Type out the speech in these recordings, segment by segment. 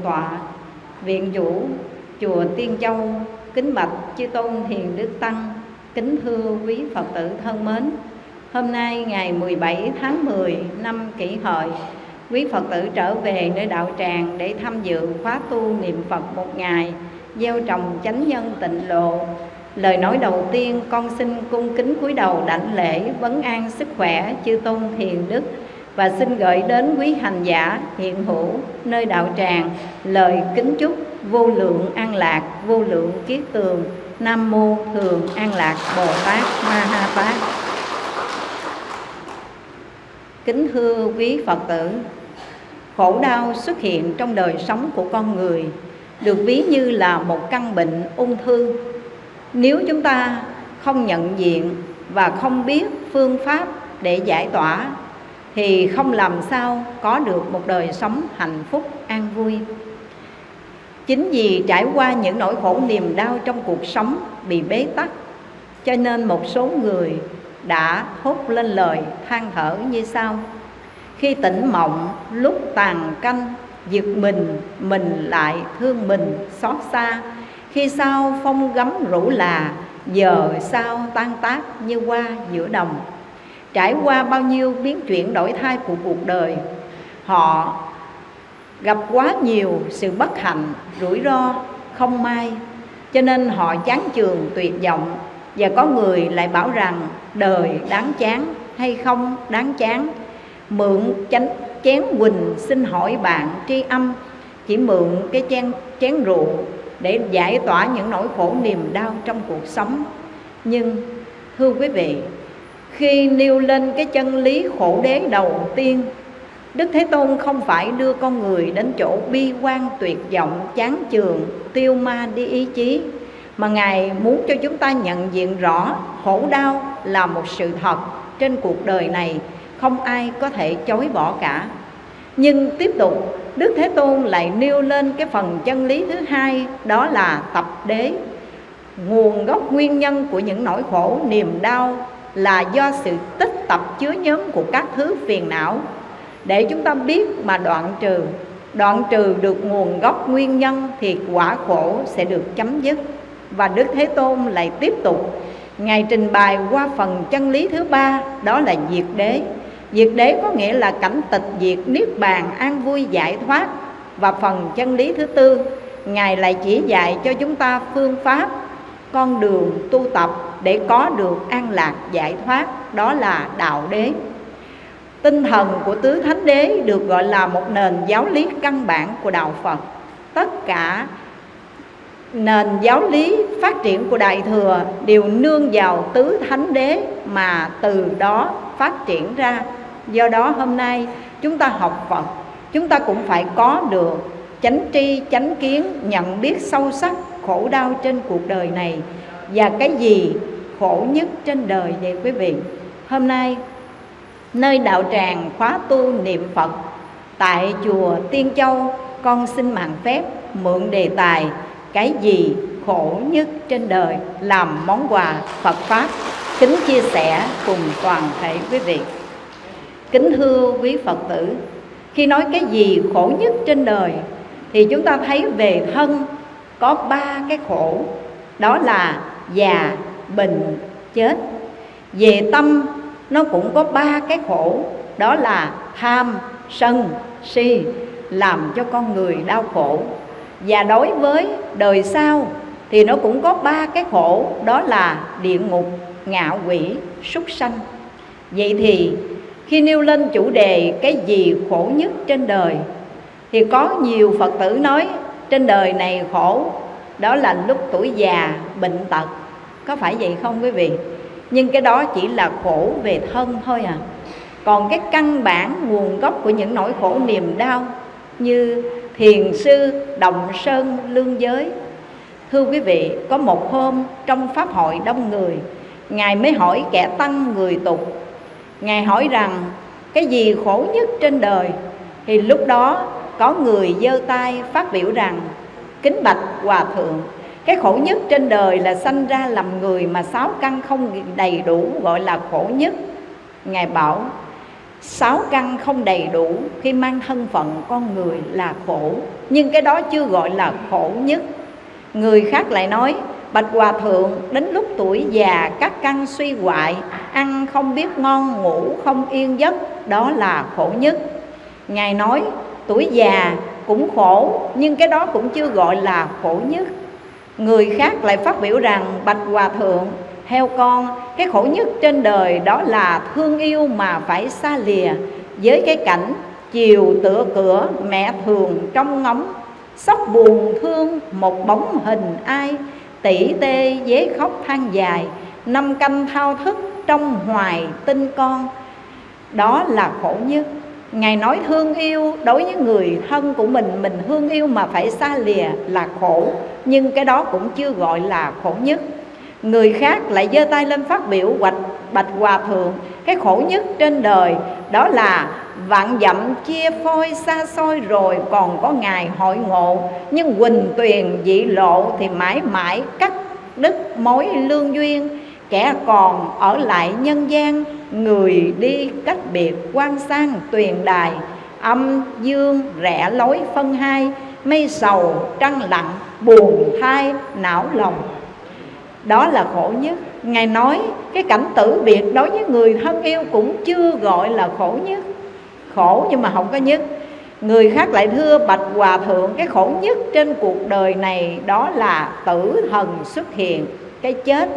thượng tọa viện chủ chùa Tiên Châu, kính bạch chư tôn hiền đức tăng, kính thưa quý Phật tử thân mến. Hôm nay ngày 17 tháng 10 năm Kỷ Hợi, quý Phật tử trở về nơi đạo tràng để tham dự khóa tu niệm Phật một ngày, gieo trồng chánh nhân tịnh lộ Lời nói đầu tiên con xin cung kính cúi đầu đảnh lễ vấn an sức khỏe chư tôn thiền đức và xin gửi đến quý hành giả hiện hữu nơi đạo tràng lời kính chúc vô lượng an lạc, vô lượng kiết tường. Nam mô thường an lạc bồ tát ma ha tát. Kính thưa quý phật tử, khổ đau xuất hiện trong đời sống của con người được ví như là một căn bệnh ung thư. Nếu chúng ta không nhận diện và không biết phương pháp để giải tỏa thì không làm sao có được một đời sống hạnh phúc, an vui. Chính vì trải qua những nỗi khổ niềm đau trong cuộc sống bị bế tắc, cho nên một số người đã thốt lên lời than thở như sau. Khi tỉnh mộng, lúc tàn canh, giật mình mình lại thương mình, xót xa. Khi sao phong gấm rủ là, giờ sao tan tác như hoa giữa đồng trải qua bao nhiêu biến chuyển đổi thay của cuộc đời, họ gặp quá nhiều sự bất hạnh, rủi ro không may. Cho nên họ chán chường, tuyệt vọng và có người lại bảo rằng đời đáng chán hay không đáng chán. Mượn chánh chén quỳnh xin hỏi bạn tri âm, chỉ mượn cái chén chén rượu để giải tỏa những nỗi khổ niềm đau trong cuộc sống. Nhưng, thưa quý vị khi nêu lên cái chân lý khổ đế đầu tiên Đức Thế Tôn không phải đưa con người đến chỗ bi quan tuyệt vọng, chán chường, tiêu ma đi ý chí Mà Ngài muốn cho chúng ta nhận diện rõ khổ đau là một sự thật trên cuộc đời này Không ai có thể chối bỏ cả. Nhưng tiếp tục Đức Thế Tôn lại nêu lên cái phần chân lý thứ hai Đó là tập đế. Nguồn gốc nguyên nhân của những nỗi khổ niềm đau là do sự tích tập chứa nhóm của các thứ phiền não. Để chúng ta biết mà đoạn trừ đoạn trừ được nguồn gốc nguyên nhân thì quả khổ sẽ được chấm dứt. Và đức thế tôn lại tiếp tục, ngài trình bày qua phần chân lý thứ ba, đó là diệt đế. Diệt đế có nghĩa là cảnh tịch diệt, niết bàn, an vui, giải thoát. Và phần chân lý thứ tư, ngài lại chỉ dạy cho chúng ta phương pháp con đường tu tập để có được an lạc, giải thoát, đó là đạo đế. Tinh thần của tứ thánh đế được gọi là một nền giáo lý căn bản của đạo phật. Tất cả nền giáo lý phát triển của đại thừa đều nương vào tứ thánh đế mà từ đó phát triển ra. Do đó hôm nay chúng ta học phật, chúng ta cũng phải có được chánh tri, chánh kiến, nhận biết sâu sắc khổ đau trên cuộc đời này và cái gì khổ nhất trên đời vậy quý vị? Hôm nay, nơi đạo tràng khóa tu niệm phật tại chùa tiên châu, con xin mạng phép mượn đề tài cái gì khổ nhất trên đời làm món quà phật pháp. Kính chia sẻ cùng toàn thể quý vị. Kính thưa quý phật tử, khi nói cái gì khổ nhất trên đời thì chúng ta thấy về thân có ba cái khổ. Đó là già, bệnh, chết. Về tâm, nó cũng có ba cái khổ. Đó là tham, sân, si, làm cho con người đau khổ. Và đối với đời sau thì nó cũng có ba cái khổ. Đó là địa ngục, ngạ quỷ, súc sanh. Vậy thì khi nêu lên chủ đề cái gì khổ nhất trên đời thì có nhiều phật tử nói trên đời này khổ, đó là lúc tuổi già, bệnh tật. Có phải vậy không quý vị? Nhưng cái đó chỉ là khổ về thân thôi à. Còn cái căn bản nguồn gốc của những nỗi khổ niềm đau như thiền sư đồng sơn, lương giới. Thưa quý vị, có một hôm trong pháp hội đông người, ngài mới hỏi kẻ tăng người tục. Ngài hỏi rằng, cái gì khổ nhất trên đời? Thì lúc đó có người giơ tay phát biểu rằng, kính bạch hòa thượng, cái khổ nhất trên đời là sanh ra làm người mà sáu căn không đầy đủ, gọi là khổ nhất. Ngài bảo, sáu căn không đầy đủ khi mang thân phận con người là khổ, nhưng cái đó chưa gọi là khổ nhất. Người khác lại nói, bạch hòa thượng, đến lúc tuổi già, các căn suy hoại, ăn không biết ngon, ngủ không yên giấc, đó là khổ nhất. Ngài nói tuổi già cũng khổ, nhưng cái đó cũng chưa gọi là khổ nhất. Người khác lại phát biểu rằng bạch hòa thượng theo con, cái khổ nhất trên đời đó là thương yêu mà phải xa lìa. Với cái cảnh chiều tựa cửa mẹ thường trong ngóng, sóc buồn thương một bóng hình ai tỷ tê dế khóc than dài, năm canh thao thức trong hoài tinh con. Đó là khổ nhất. Ngài nói thương yêu đối với người thân của mình Mình thương yêu mà phải xa lìa là khổ. Nhưng cái đó cũng chưa gọi là khổ nhất. Người khác lại giơ tay lên phát biểu hoạch bạch hòa thượng. Cái khổ nhất trên đời đó là vạn dặm chia phôi xa xôi rồi còn có ngày hội ngộ. Nhưng quỳnh tuyền dị lộ thì mãi mãi cắt đứt mối lương duyên. Kẻ còn ở lại nhân gian Người đi cách biệt quan sang tuyền đài, Âm, dương, rẽ, lối, phân hai, Mây sầu, trăng lặng, buồn, thai, não, lòng. Đó là khổ nhất. Ngài nói, cái cảnh tử biệt đối với người thân yêu cũng chưa gọi là khổ nhất. Khổ nhưng mà không có nhất. Người khác lại thưa Bạch Hòa Thượng, Cái khổ nhất trên cuộc đời này Đó là tử thần xuất hiện, Cái chết.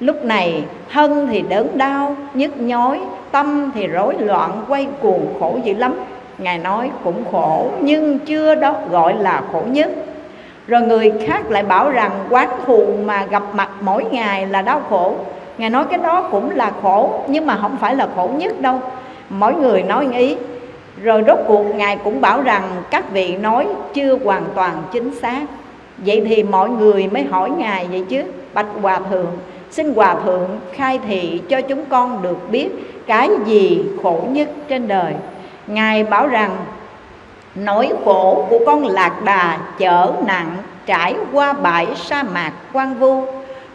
Lúc này thân thì đớn đau, nhức nhói Tâm thì rối loạn, quay cuồng khổ dữ lắm. Ngài nói cũng khổ nhưng chưa đó gọi là khổ nhất. Rồi người khác lại bảo rằng quán thù mà gặp mặt mỗi ngày là đau khổ. Ngài nói cái đó cũng là khổ nhưng mà không phải là khổ nhất đâu. Mỗi người nói ý. Rồi rốt cuộc Ngài cũng bảo rằng các vị nói chưa hoàn toàn chính xác. Vậy thì mọi người mới hỏi Ngài vậy chứ Bạch Hòa Thượng Xin Hòa Thượng khai thị cho chúng con được biết Cái gì khổ nhất trên đời. Ngài bảo rằng, Nỗi khổ của con lạc đà chở nặng Trải qua bãi sa mạc quang vu.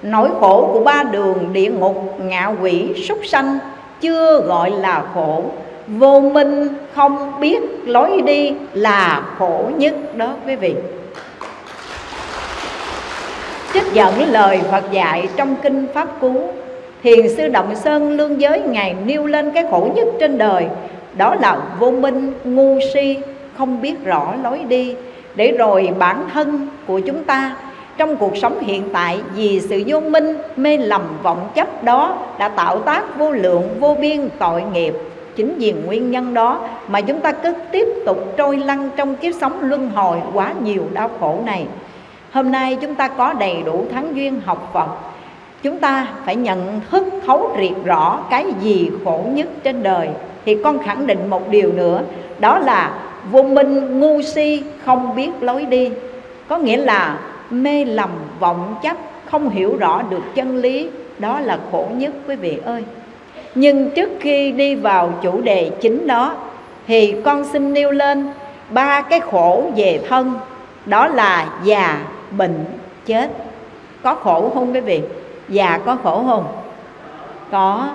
Nỗi khổ của ba đường địa ngục ngạ quỷ súc sanh Chưa gọi là khổ. Vô minh không biết lối đi là khổ nhất đó quý vị. Trích dẫn lời Phật dạy trong Kinh Pháp Cú. Thiền sư Động Sơn Lương Giới Ngài nêu lên cái khổ nhất trên đời Đó là vô minh, ngu si, không biết rõ lối đi. Để rồi bản thân của chúng ta trong cuộc sống hiện tại vì sự vô minh mê lầm vọng chấp đó đã tạo tác vô lượng vô biên tội nghiệp. Chính vì nguyên nhân đó mà chúng ta cứ tiếp tục trôi lăn trong kiếp sống luân hồi quá nhiều đau khổ này hôm nay chúng ta có đầy đủ thắng duyên học phật. Chúng ta phải nhận thức, thấu triệt rõ cái gì khổ nhất trên đời. Thì con khẳng định một điều nữa, đó là vô minh ngu si không biết lối đi. Có nghĩa là mê lầm vọng chấp, không hiểu rõ được chân lý, đó là khổ nhất, quý vị ơi. Nhưng trước khi đi vào chủ đề chính đó, thì con xin nêu lên ba cái khổ về thân. Đó là già bệnh, chết, có khổ không quý vị? Già có khổ không? Có.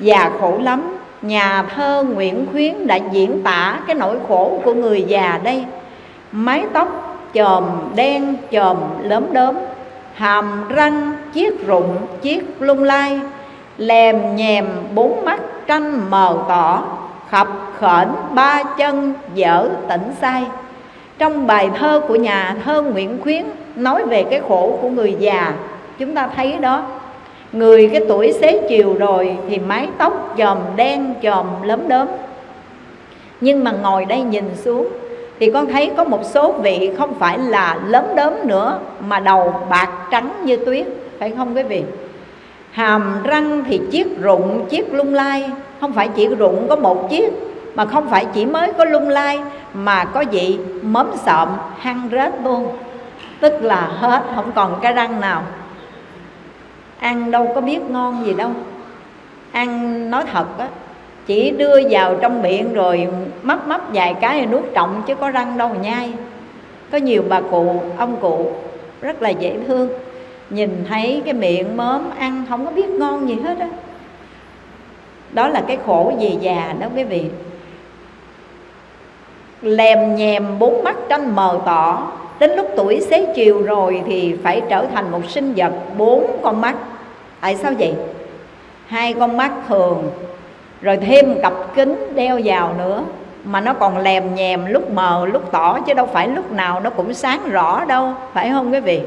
Già khổ lắm. Nhà thơ nguyễn khuyến đã diễn tả cái nỗi khổ của người già đây. Mái tóc chòm đen, chòm lớm đốm, hàm răng chiếc rụng, chiếc lung lai, lèm nhèm bốn mắt tranh mờ tỏ, khập khển ba chân dở tỉnh say trong bài thơ của nhà thơ Nguyễn Khuyến nói về cái khổ của người già, chúng ta thấy đó. Người cái tuổi xế chiều rồi thì mái tóc chòm đen chòm lớn đớm nhưng mà ngồi đây nhìn xuống thì con thấy có một số vị không phải là lớn đớm nữa, mà đầu bạc trắng như tuyết, phải không quý vị? Hàm răng thì chiếc rụng, chiếc lung lai. Không phải chỉ rụng có một chiếc, mà không phải chỉ mới có lung lai, mà có vị mớm sợm hăng rết luôn tức là hết, không còn cái răng nào. Ăn đâu có biết ngon gì đâu. Ăn, nói thật á, chỉ đưa vào trong miệng rồi mấp mấp vài cái rồi nuốt trọng chứ có răng đâu mà nhai. Có nhiều bà cụ, ông cụ rất là dễ thương. Nhìn thấy cái miệng mớm, ăn không có biết ngon gì hết á. Đó là cái khổ về già đó quý vị. Lèm nhèm bốn mắt tranh mờ tỏ đến lúc tuổi xế chiều rồi thì phải trở thành một sinh vật bốn con mắt. Tại sao vậy? Hai con mắt thường, rồi thêm cặp kính đeo vào nữa, mà nó còn lèm nhèm lúc mờ, lúc tỏ, chứ đâu phải lúc nào nó cũng sáng rõ đâu, phải không quý vị?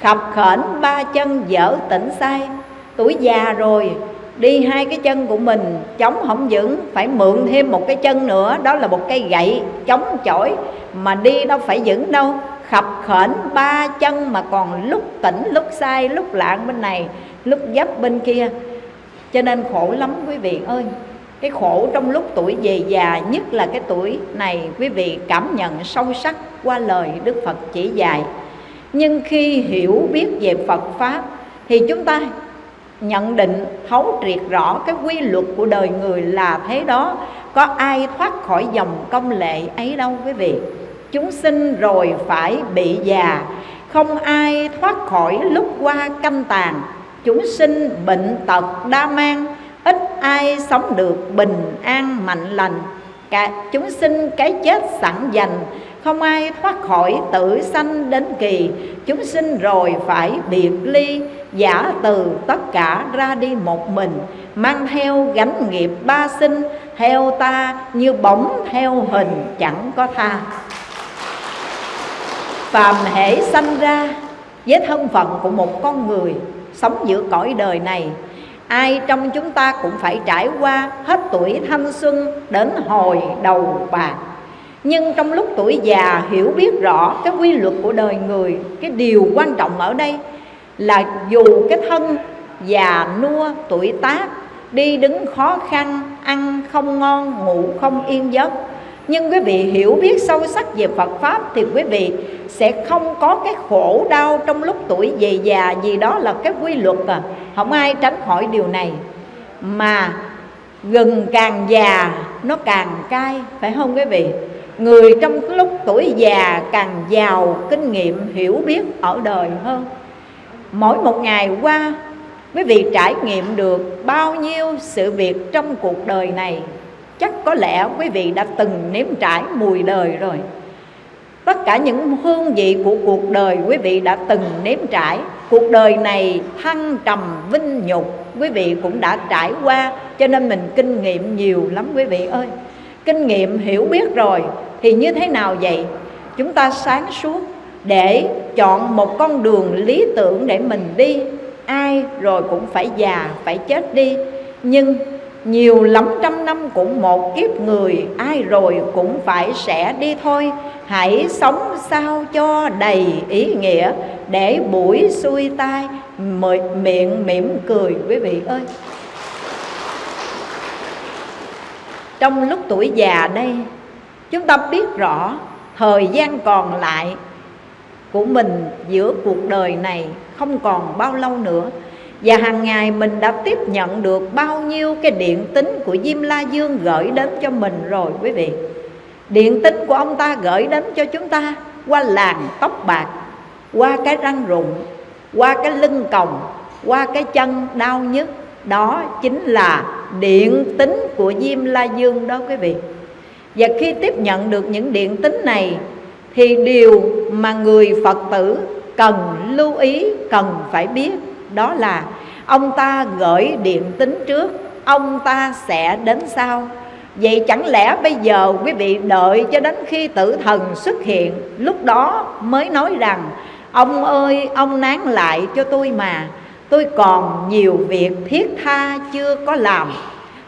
Khập khểnh ba chân dở tỉnh sai. Tuổi già rồi đi hai cái chân của mình, chống không vững, phải mượn thêm một cái chân nữa, đó là một cây gậy chống chổi. Mà đi đâu phải vững đâu, khập khển ba chân mà còn lúc tỉnh, lúc sai, lúc lạng bên này, lúc dấp bên kia. Cho nên khổ lắm quý vị ơi. Cái khổ trong lúc tuổi về già, nhất là cái tuổi này, quý vị cảm nhận sâu sắc qua lời đức phật chỉ dạy. Nhưng khi hiểu biết về phật pháp, thì chúng ta nhận định, thấu triệt rõ cái quy luật của đời người là thế đó. Có ai thoát khỏi dòng công lệ ấy đâu quý vị. Chúng sinh rồi phải bị già. Không ai thoát khỏi lúc qua canh tàn. Chúng sinh bệnh tật, đa mang. Ít ai sống được bình an, mạnh lành. Cả, chúng sinh cái chết sẵn dành. Không ai thoát khỏi tử sanh đến kỳ. Chúng sinh rồi phải biệt ly giả từ tất cả ra đi một mình, mang theo gánh nghiệp ba sinh, theo ta như bóng, theo hình chẳng có tha. Phàm hệ sanh ra, với thân phận của một con người, sống giữa cõi đời này, ai trong chúng ta cũng phải trải qua hết tuổi thanh xuân đến hồi đầu bạc. Nhưng trong lúc tuổi già hiểu biết rõ cái quy luật của đời người, cái điều quan trọng ở đây là dù cái thân già nua, tuổi tác, đi đứng khó khăn, ăn không ngon, ngủ không yên giấc. Nhưng quý vị hiểu biết sâu sắc về Phật Pháp Thì quý vị sẽ không có cái khổ đau trong lúc tuổi về già Vì đó là cái quy luật à. Không ai tránh khỏi điều này. Mà gừng càng già, nó càng cay, Phải không quý vị? Người trong lúc tuổi già càng giàu, kinh nghiệm, hiểu biết ở đời hơn mỗi một ngày qua, quý vị trải nghiệm được bao nhiêu sự việc trong cuộc đời này? Chắc có lẽ quý vị đã từng nếm trải mùi đời rồi. Tất cả những hương vị của cuộc đời quý vị đã từng nếm trải. Cuộc đời này thăng trầm vinh nhục, quý vị cũng đã trải qua, cho nên mình kinh nghiệm nhiều lắm quý vị ơi. Kinh nghiệm hiểu biết rồi thì như thế nào vậy? Chúng ta sáng suốt để chọn một con đường lý tưởng để mình đi. Ai rồi cũng phải già, phải chết đi. Nhưng nhiều lắm trăm năm cũng một kiếp người, ai rồi cũng phải sẽ đi thôi. Hãy sống sao cho đầy ý nghĩa, để buổi xuôi tai miệng mỉm cười, quý vị ơi. Trong lúc tuổi già đây, chúng ta biết rõ, thời gian còn lại của mình giữa cuộc đời này không còn bao lâu nữa. Và hàng ngày mình đã tiếp nhận được bao nhiêu cái điện tính của Diêm La Dương gửi đến cho mình rồi quý vị. Điện tính của ông ta gửi đến cho chúng ta qua làn tóc bạc Qua cái răng rụng, qua cái lưng còng, qua cái chân đau nhức. Đó chính là điện tính của Diêm La Dương đó quý vị. Và khi tiếp nhận được những điện tính này thì điều mà người Phật tử cần lưu ý, cần phải biết đó là ông ta gửi điện tính trước ông ta sẽ đến sau. Vậy chẳng lẽ bây giờ quý vị đợi cho đến khi tử thần xuất hiện lúc đó mới nói rằng ông ơi ông nán lại cho tôi mà tôi còn nhiều việc thiết tha chưa có làm.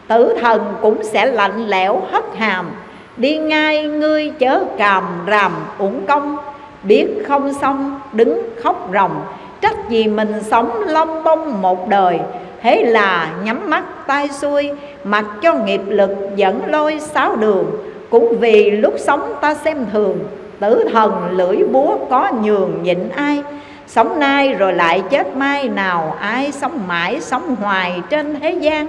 Tử thần cũng sẽ lạnh lẽo hất hàm đi ngay, ngươi chớ càm ràm uổng công. Biết không xong, đứng khóc ròng. Trách gì mình sống long bông một đời. Thế là nhắm mắt tay xuôi, Mặc cho nghiệp lực dẫn lôi sáu đường. Cũng vì lúc sống ta xem thường, Tử thần lưỡi búa có nhường nhịn ai. Sống nay rồi lại chết mai Nào, ai sống mãi sống hoài trên thế gian.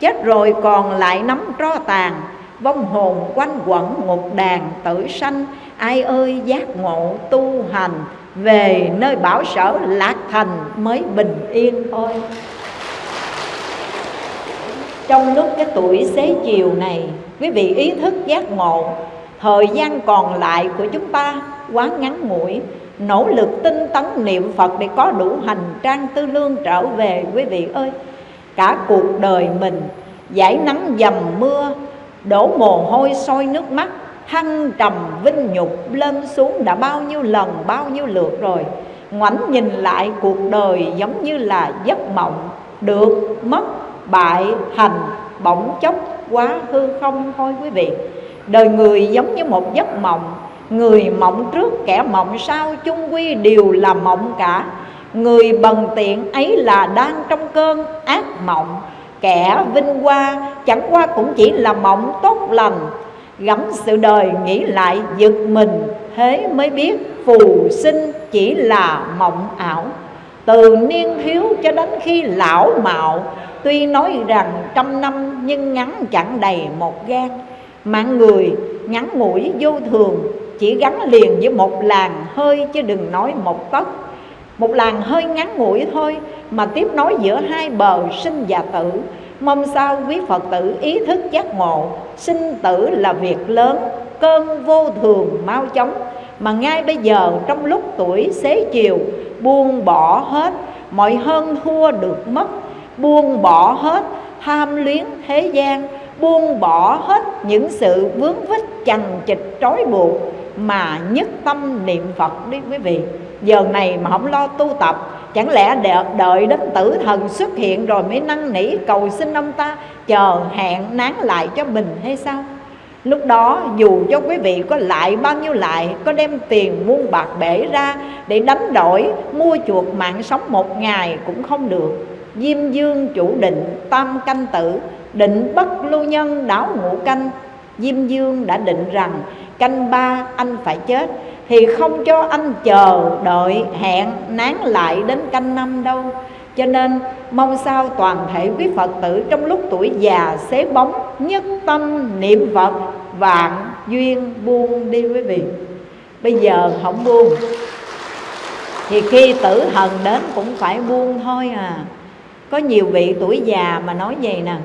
Chết rồi còn lại nắm tro tàn. Vong hồn quanh quẩn một đàn tử sanh. Ai ơi, giác ngộ tu hành, về nơi bảo sở lạc thành mới bình yên thôi. Trong lúc cái tuổi xế chiều này, quý vị ý thức giác ngộ, thời gian còn lại của chúng ta quá ngắn ngủi. Nỗ lực tinh tấn niệm phật để có đủ hành trang tư lương trở về, quý vị ơi. Cả cuộc đời mình giải nắng dầm mưa đổ mồ hôi sôi nước mắt, hăng trầm vinh nhục, lên xuống đã bao nhiêu lần, bao nhiêu lượt rồi. Ngoảnh nhìn lại cuộc đời giống như là giấc mộng, được mất, bại thành bỗng chốc quá hư không thôi quý vị. Đời người giống như một giấc mộng, người mộng trước kẻ mộng sau chung quy đều là mộng cả. Người bần tiện ấy là đang trong cơn ác mộng kẻ vinh hoa, chẳng qua cũng chỉ là mộng tốt lành. Gắm sự đời nghĩ lại giật mình, thế mới biết phù sinh chỉ là mộng ảo. Từ niên thiếu cho đến khi lão mạo, tuy nói rằng trăm năm nhưng ngắn chẳng đầy một gan mạng người ngắn ngủi vô thường, chỉ gắn liền với một làn hơi chứ đừng nói một tấc một làng hơi ngắn ngủi thôi mà tiếp nối giữa hai bờ sinh và tử. Mong sao quý Phật tử ý thức giác ngộ, Sinh tử là việc lớn, Cơn vô thường mau chóng. Mà ngay bây giờ, trong lúc tuổi xế chiều, Buông bỏ hết Mọi hơn thua được mất, Buông bỏ hết tham luyến thế gian, Buông bỏ hết những sự vướng vít chằng chịch trói buộc Mà nhất tâm niệm Phật đi quý vị. Giờ này mà không lo tu tập, Chẳng lẽ đợi đến tử thần xuất hiện rồi mới năn nỉ cầu xin ông ta Chờ hẹn nán lại cho mình hay sao? Lúc đó, dù cho quý vị có lại bao nhiêu lại, Có đem tiền muôn bạc bể ra Để đánh đổi, mua chuộc mạng sống một ngày cũng không được. Diêm dương chủ định tam canh tử, Định bất lưu nhân đáo ngũ canh. Diêm dương đã định rằng, canh ba anh phải chết thì không cho anh chờ đợi hẹn nán lại đến canh năm đâu. Cho nên mong sao toàn thể quý Phật tử trong lúc tuổi già xế bóng, nhất tâm niệm Phật, vạn duyên buông đi quý vị. Bây giờ không buông, thì khi tử thần đến cũng phải buông thôi à. Có nhiều vị tuổi già mà nói vậy nè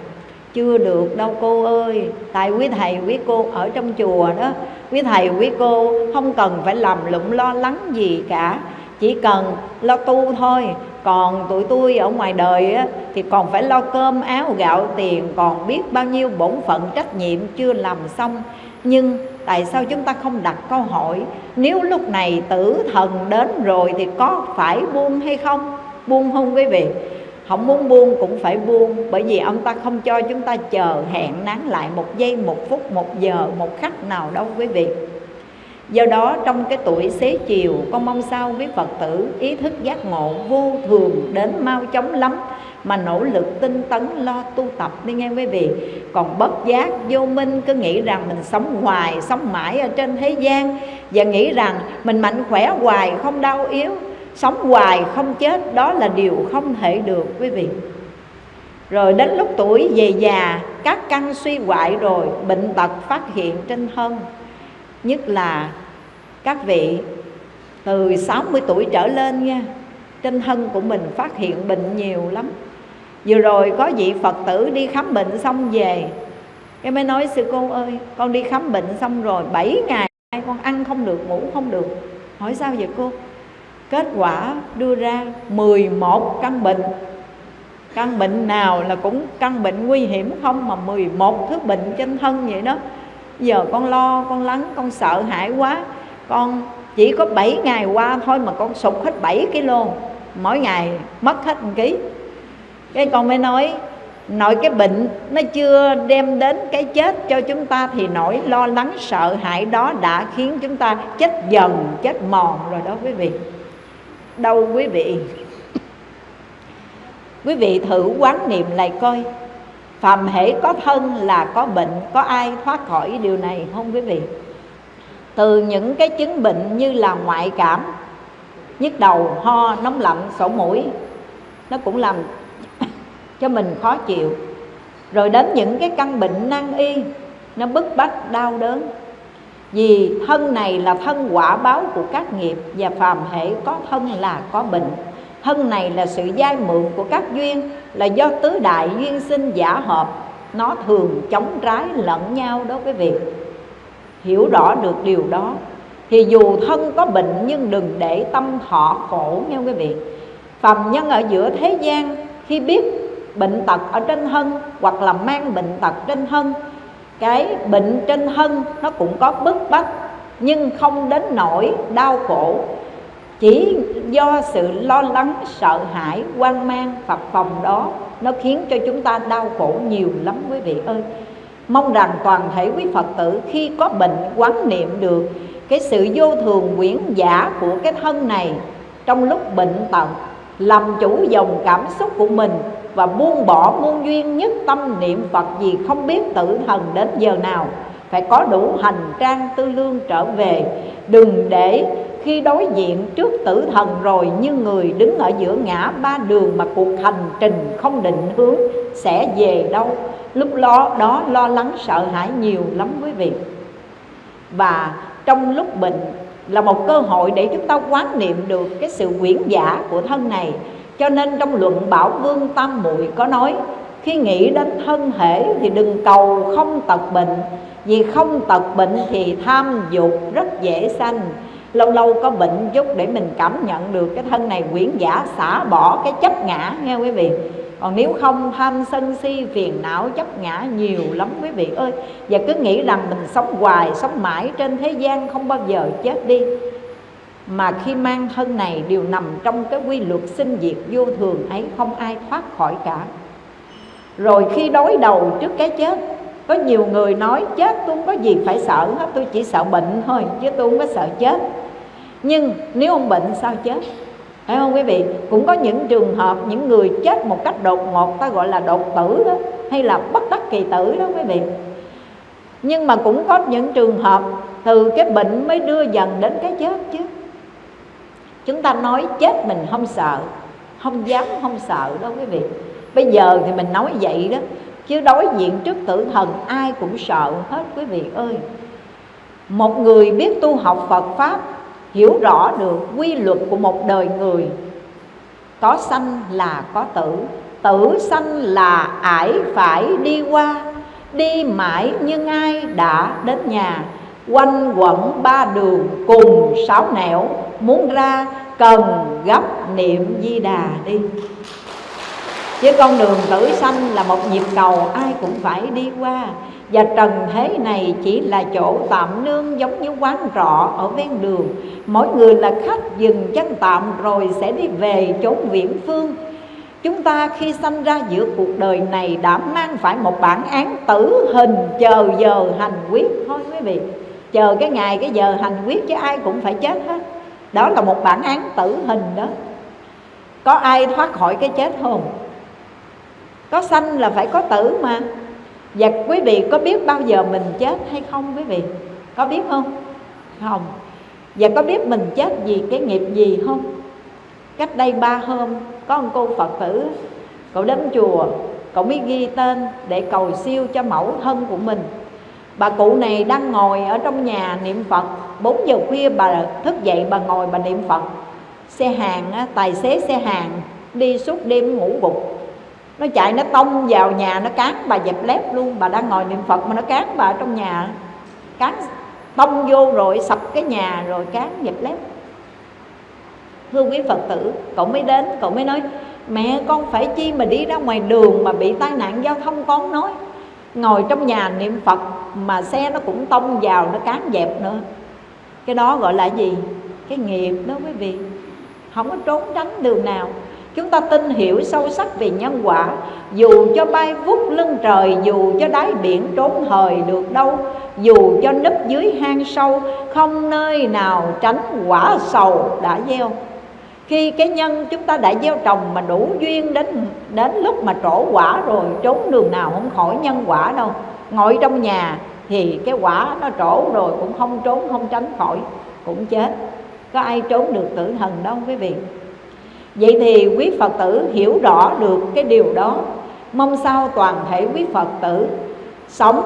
chưa được đâu cô ơi. Tại quý thầy quý cô ở trong chùa đó. Quý thầy quý cô không cần phải làm lụng lo lắng gì cả. Chỉ cần lo tu thôi. Còn tụi tôi ở ngoài đời á, thì còn phải lo cơm áo gạo tiền còn biết bao nhiêu bổn phận trách nhiệm chưa làm xong. Nhưng tại sao chúng ta không đặt câu hỏi nếu lúc này tử thần đến rồi thì có phải buông hay không? Buông không quý vị? Không muốn buông cũng phải buông, bởi vì ông ta không cho chúng ta chờ hẹn nán lại một giây, một phút, một giờ, một khắc nào đâu quý vị. Do đó, trong cái tuổi xế chiều, con mong sao quý phật tử ý thức giác ngộ vô thường đến mau chóng lắm, mà nỗ lực tinh tấn lo tu tập đi nghe quý vị. Còn bất giác vô minh, cứ nghĩ rằng mình sống hoài, sống mãi ở trên thế gian, và nghĩ rằng mình mạnh khỏe hoài, không đau yếu sống hoài không chết, đó là điều không thể được, quý vị. Rồi đến lúc tuổi về già, các căn suy hoại rồi, bệnh tật phát hiện trên thân. Nhất là các vị từ 60 tuổi trở lên nha, trên thân của mình phát hiện bệnh nhiều lắm. Vừa rồi có vị phật tử đi khám bệnh xong về, cái mới nói, sư cô ơi, con đi khám bệnh xong rồi 7 ngày con ăn không được, ngủ không được. Hỏi sao vậy cô? Kết quả đưa ra 11 căn bệnh. Căn bệnh nào là cũng căn bệnh nguy hiểm không mà 11 thứ bệnh trên thân vậy đó. Giờ con lo, con lắng, con sợ hãi quá. Con chỉ có 7 ngày qua thôi mà con sụt hết 7 kg mỗi ngày mất hết một ký. Cái con mới nói, nội cái bệnh nó chưa đem đến cái chết cho chúng ta thì nỗi lo lắng, sợ hãi đó đã khiến chúng ta chết dần, chết mòn rồi đó quý vị đâu quý vị? Quý vị thử quán niệm lại coi. Phàm hễ có thân là có bệnh, có ai thoát khỏi điều này không quý vị? Từ những cái chứng bệnh như là ngoại cảm, nhức đầu, ho, nóng lạnh, sổ mũi, nó cũng làm cho mình khó chịu. Rồi đến những cái căn bệnh nan y, nó bức bách, đau đớn vì thân này là thân quả báo của các nghiệp và phàm hệ có thân là có bệnh. Thân này là sự giai mượn của các duyên, là do tứ đại duyên sinh giả hợp. Nó thường chống trái lẫn nhau đó quý vị hiểu rõ được điều đó. Thì dù thân có bệnh nhưng đừng để tâm thọ khổ nha quý vị. Phàm nhân ở giữa thế gian, khi biết bệnh tật ở trên thân hoặc là mang bệnh tật trên thân cái bệnh trên thân nó cũng có bức bách, nhưng không đến nỗi đau khổ. Chỉ do sự lo lắng, sợ hãi, hoang mang, phập phòng đó, nó khiến cho chúng ta đau khổ nhiều lắm quý vị ơi. Mong rằng toàn thể quý phật tử khi có bệnh quán niệm được cái sự vô thường quyển giả của cái thân này trong lúc bệnh tật, làm chủ dòng cảm xúc của mình và buông bỏ muôn duyên nhất tâm niệm Phật gì không biết tử thần đến giờ nào. Phải có đủ hành trang tư lương trở về. Đừng để khi đối diện trước tử thần rồi như người đứng ở giữa ngã ba đường mà cuộc hành trình không định hướng sẽ về đâu. Lúc lo đó lo lắng sợ hãi nhiều lắm quý vị. Và trong lúc bệnh là một cơ hội để chúng ta quán niệm được cái sự quyển giả của thân này cho nên trong luận Bảo Vương Tam Muội có nói Khi nghĩ đến thân thể thì đừng cầu không tật bệnh Vì không tật bệnh thì tham dục rất dễ sanh. Lâu lâu có bệnh chút để mình cảm nhận được cái thân này quyển giả xả bỏ cái chấp ngã nghe quý vị? Còn nếu không tham sân si phiền não chấp ngã nhiều lắm quý vị ơi. Và cứ nghĩ rằng mình sống hoài, sống mãi trên thế gian không bao giờ chết đi mà khi mang thân này đều nằm trong cái quy luật sinh diệt vô thường ấy, không ai thoát khỏi cả. Rồi khi đối đầu trước cái chết, có nhiều người nói, chết tôi không có gì phải sợ hết, tôi chỉ sợ bệnh thôi, chứ tôi không có sợ chết. Nhưng nếu ông bệnh sao chết? Phải không quý vị? Cũng có những trường hợp những người chết một cách đột ngột, ta gọi là đột tử đó, hay là bất đắc kỳ tử đó quý vị. Nhưng mà cũng có những trường hợp từ cái bệnh mới đưa dần đến cái chết chứ chúng ta nói chết mình không sợ, không dám, không sợ đâu quý vị. Bây giờ thì mình nói vậy đó, chứ đối diện trước tử thần ai cũng sợ hết quý vị ơi. Một người biết tu học Phật Pháp, hiểu rõ được quy luật của một đời người, có sanh là có tử tử sanh là ải phải đi qua, đi mãi nhưng ai đã đến nhà quanh quẩn ba đường cùng sáu nẻo, muốn ra cần gấp niệm di đà đi. Chứ con đường tử sanh là một nhịp cầu, ai cũng phải đi qua. Và trần thế này chỉ là chỗ tạm nương giống như quán trọ ở ven đường. Mỗi người là khách dừng chân tạm rồi sẽ đi về chốn viễn phương. Chúng ta khi sanh ra giữa cuộc đời này đã mang phải một bản án tử hình chờ giờ hành quyết thôi quý vị. Chờ cái ngày, cái giờ hành quyết chứ ai cũng phải chết hết Đó là một bản án tử hình đó Có ai thoát khỏi cái chết không? Có sanh là phải có tử mà Và quý vị có biết bao giờ mình chết hay không, quý vị? Có biết không? Không Và có biết mình chết vì cái nghiệp gì không? Cách đây ba hôm, có một cô Phật tử, Cậu đến chùa, Cậu mới ghi tên để cầu siêu cho mẫu thân của mình Bà cụ này đang ngồi ở trong nhà niệm Phật. 4 giờ khuya bà thức dậy bà ngồi bà niệm Phật. Xe hàng, tài xế xe hàng đi suốt đêm ngủ gục. Nó chạy nó tông vào nhà nó cán bà dẹp lép luôn. Bà đang ngồi niệm Phật mà nó cán bà ở trong nhà. Cán tông vô rồi sập cái nhà rồi cán dẹp lép. Thưa quý phật tử cậu mới đến cậu mới nói mẹ con phải chi mà đi ra ngoài đường mà bị tai nạn giao thông con nói ngồi trong nhà niệm phật mà xe nó cũng tông vào, nó cán dẹp nữa. Cái đó gọi là gì? Cái nghiệp đó quý vị. Không có trốn tránh đường nào. Chúng ta tin hiểu sâu sắc về nhân quả. Dù cho bay vút lưng trời, dù cho đáy biển trốn hời được đâu, dù cho nấp dưới hang sâu, không nơi nào tránh quả sầu đã gieo khi cái nhân chúng ta đã gieo trồng mà đủ duyên đến đến lúc mà trổ quả rồi, trốn đường nào không khỏi nhân quả đâu. Ngồi trong nhà thì cái quả nó trổ rồi cũng không trốn, không tránh khỏi, cũng chết. Có ai trốn được tử thần đâu, quý vị. Vậy thì quý phật tử hiểu rõ được cái điều đó. Mong sao toàn thể quý phật tử sống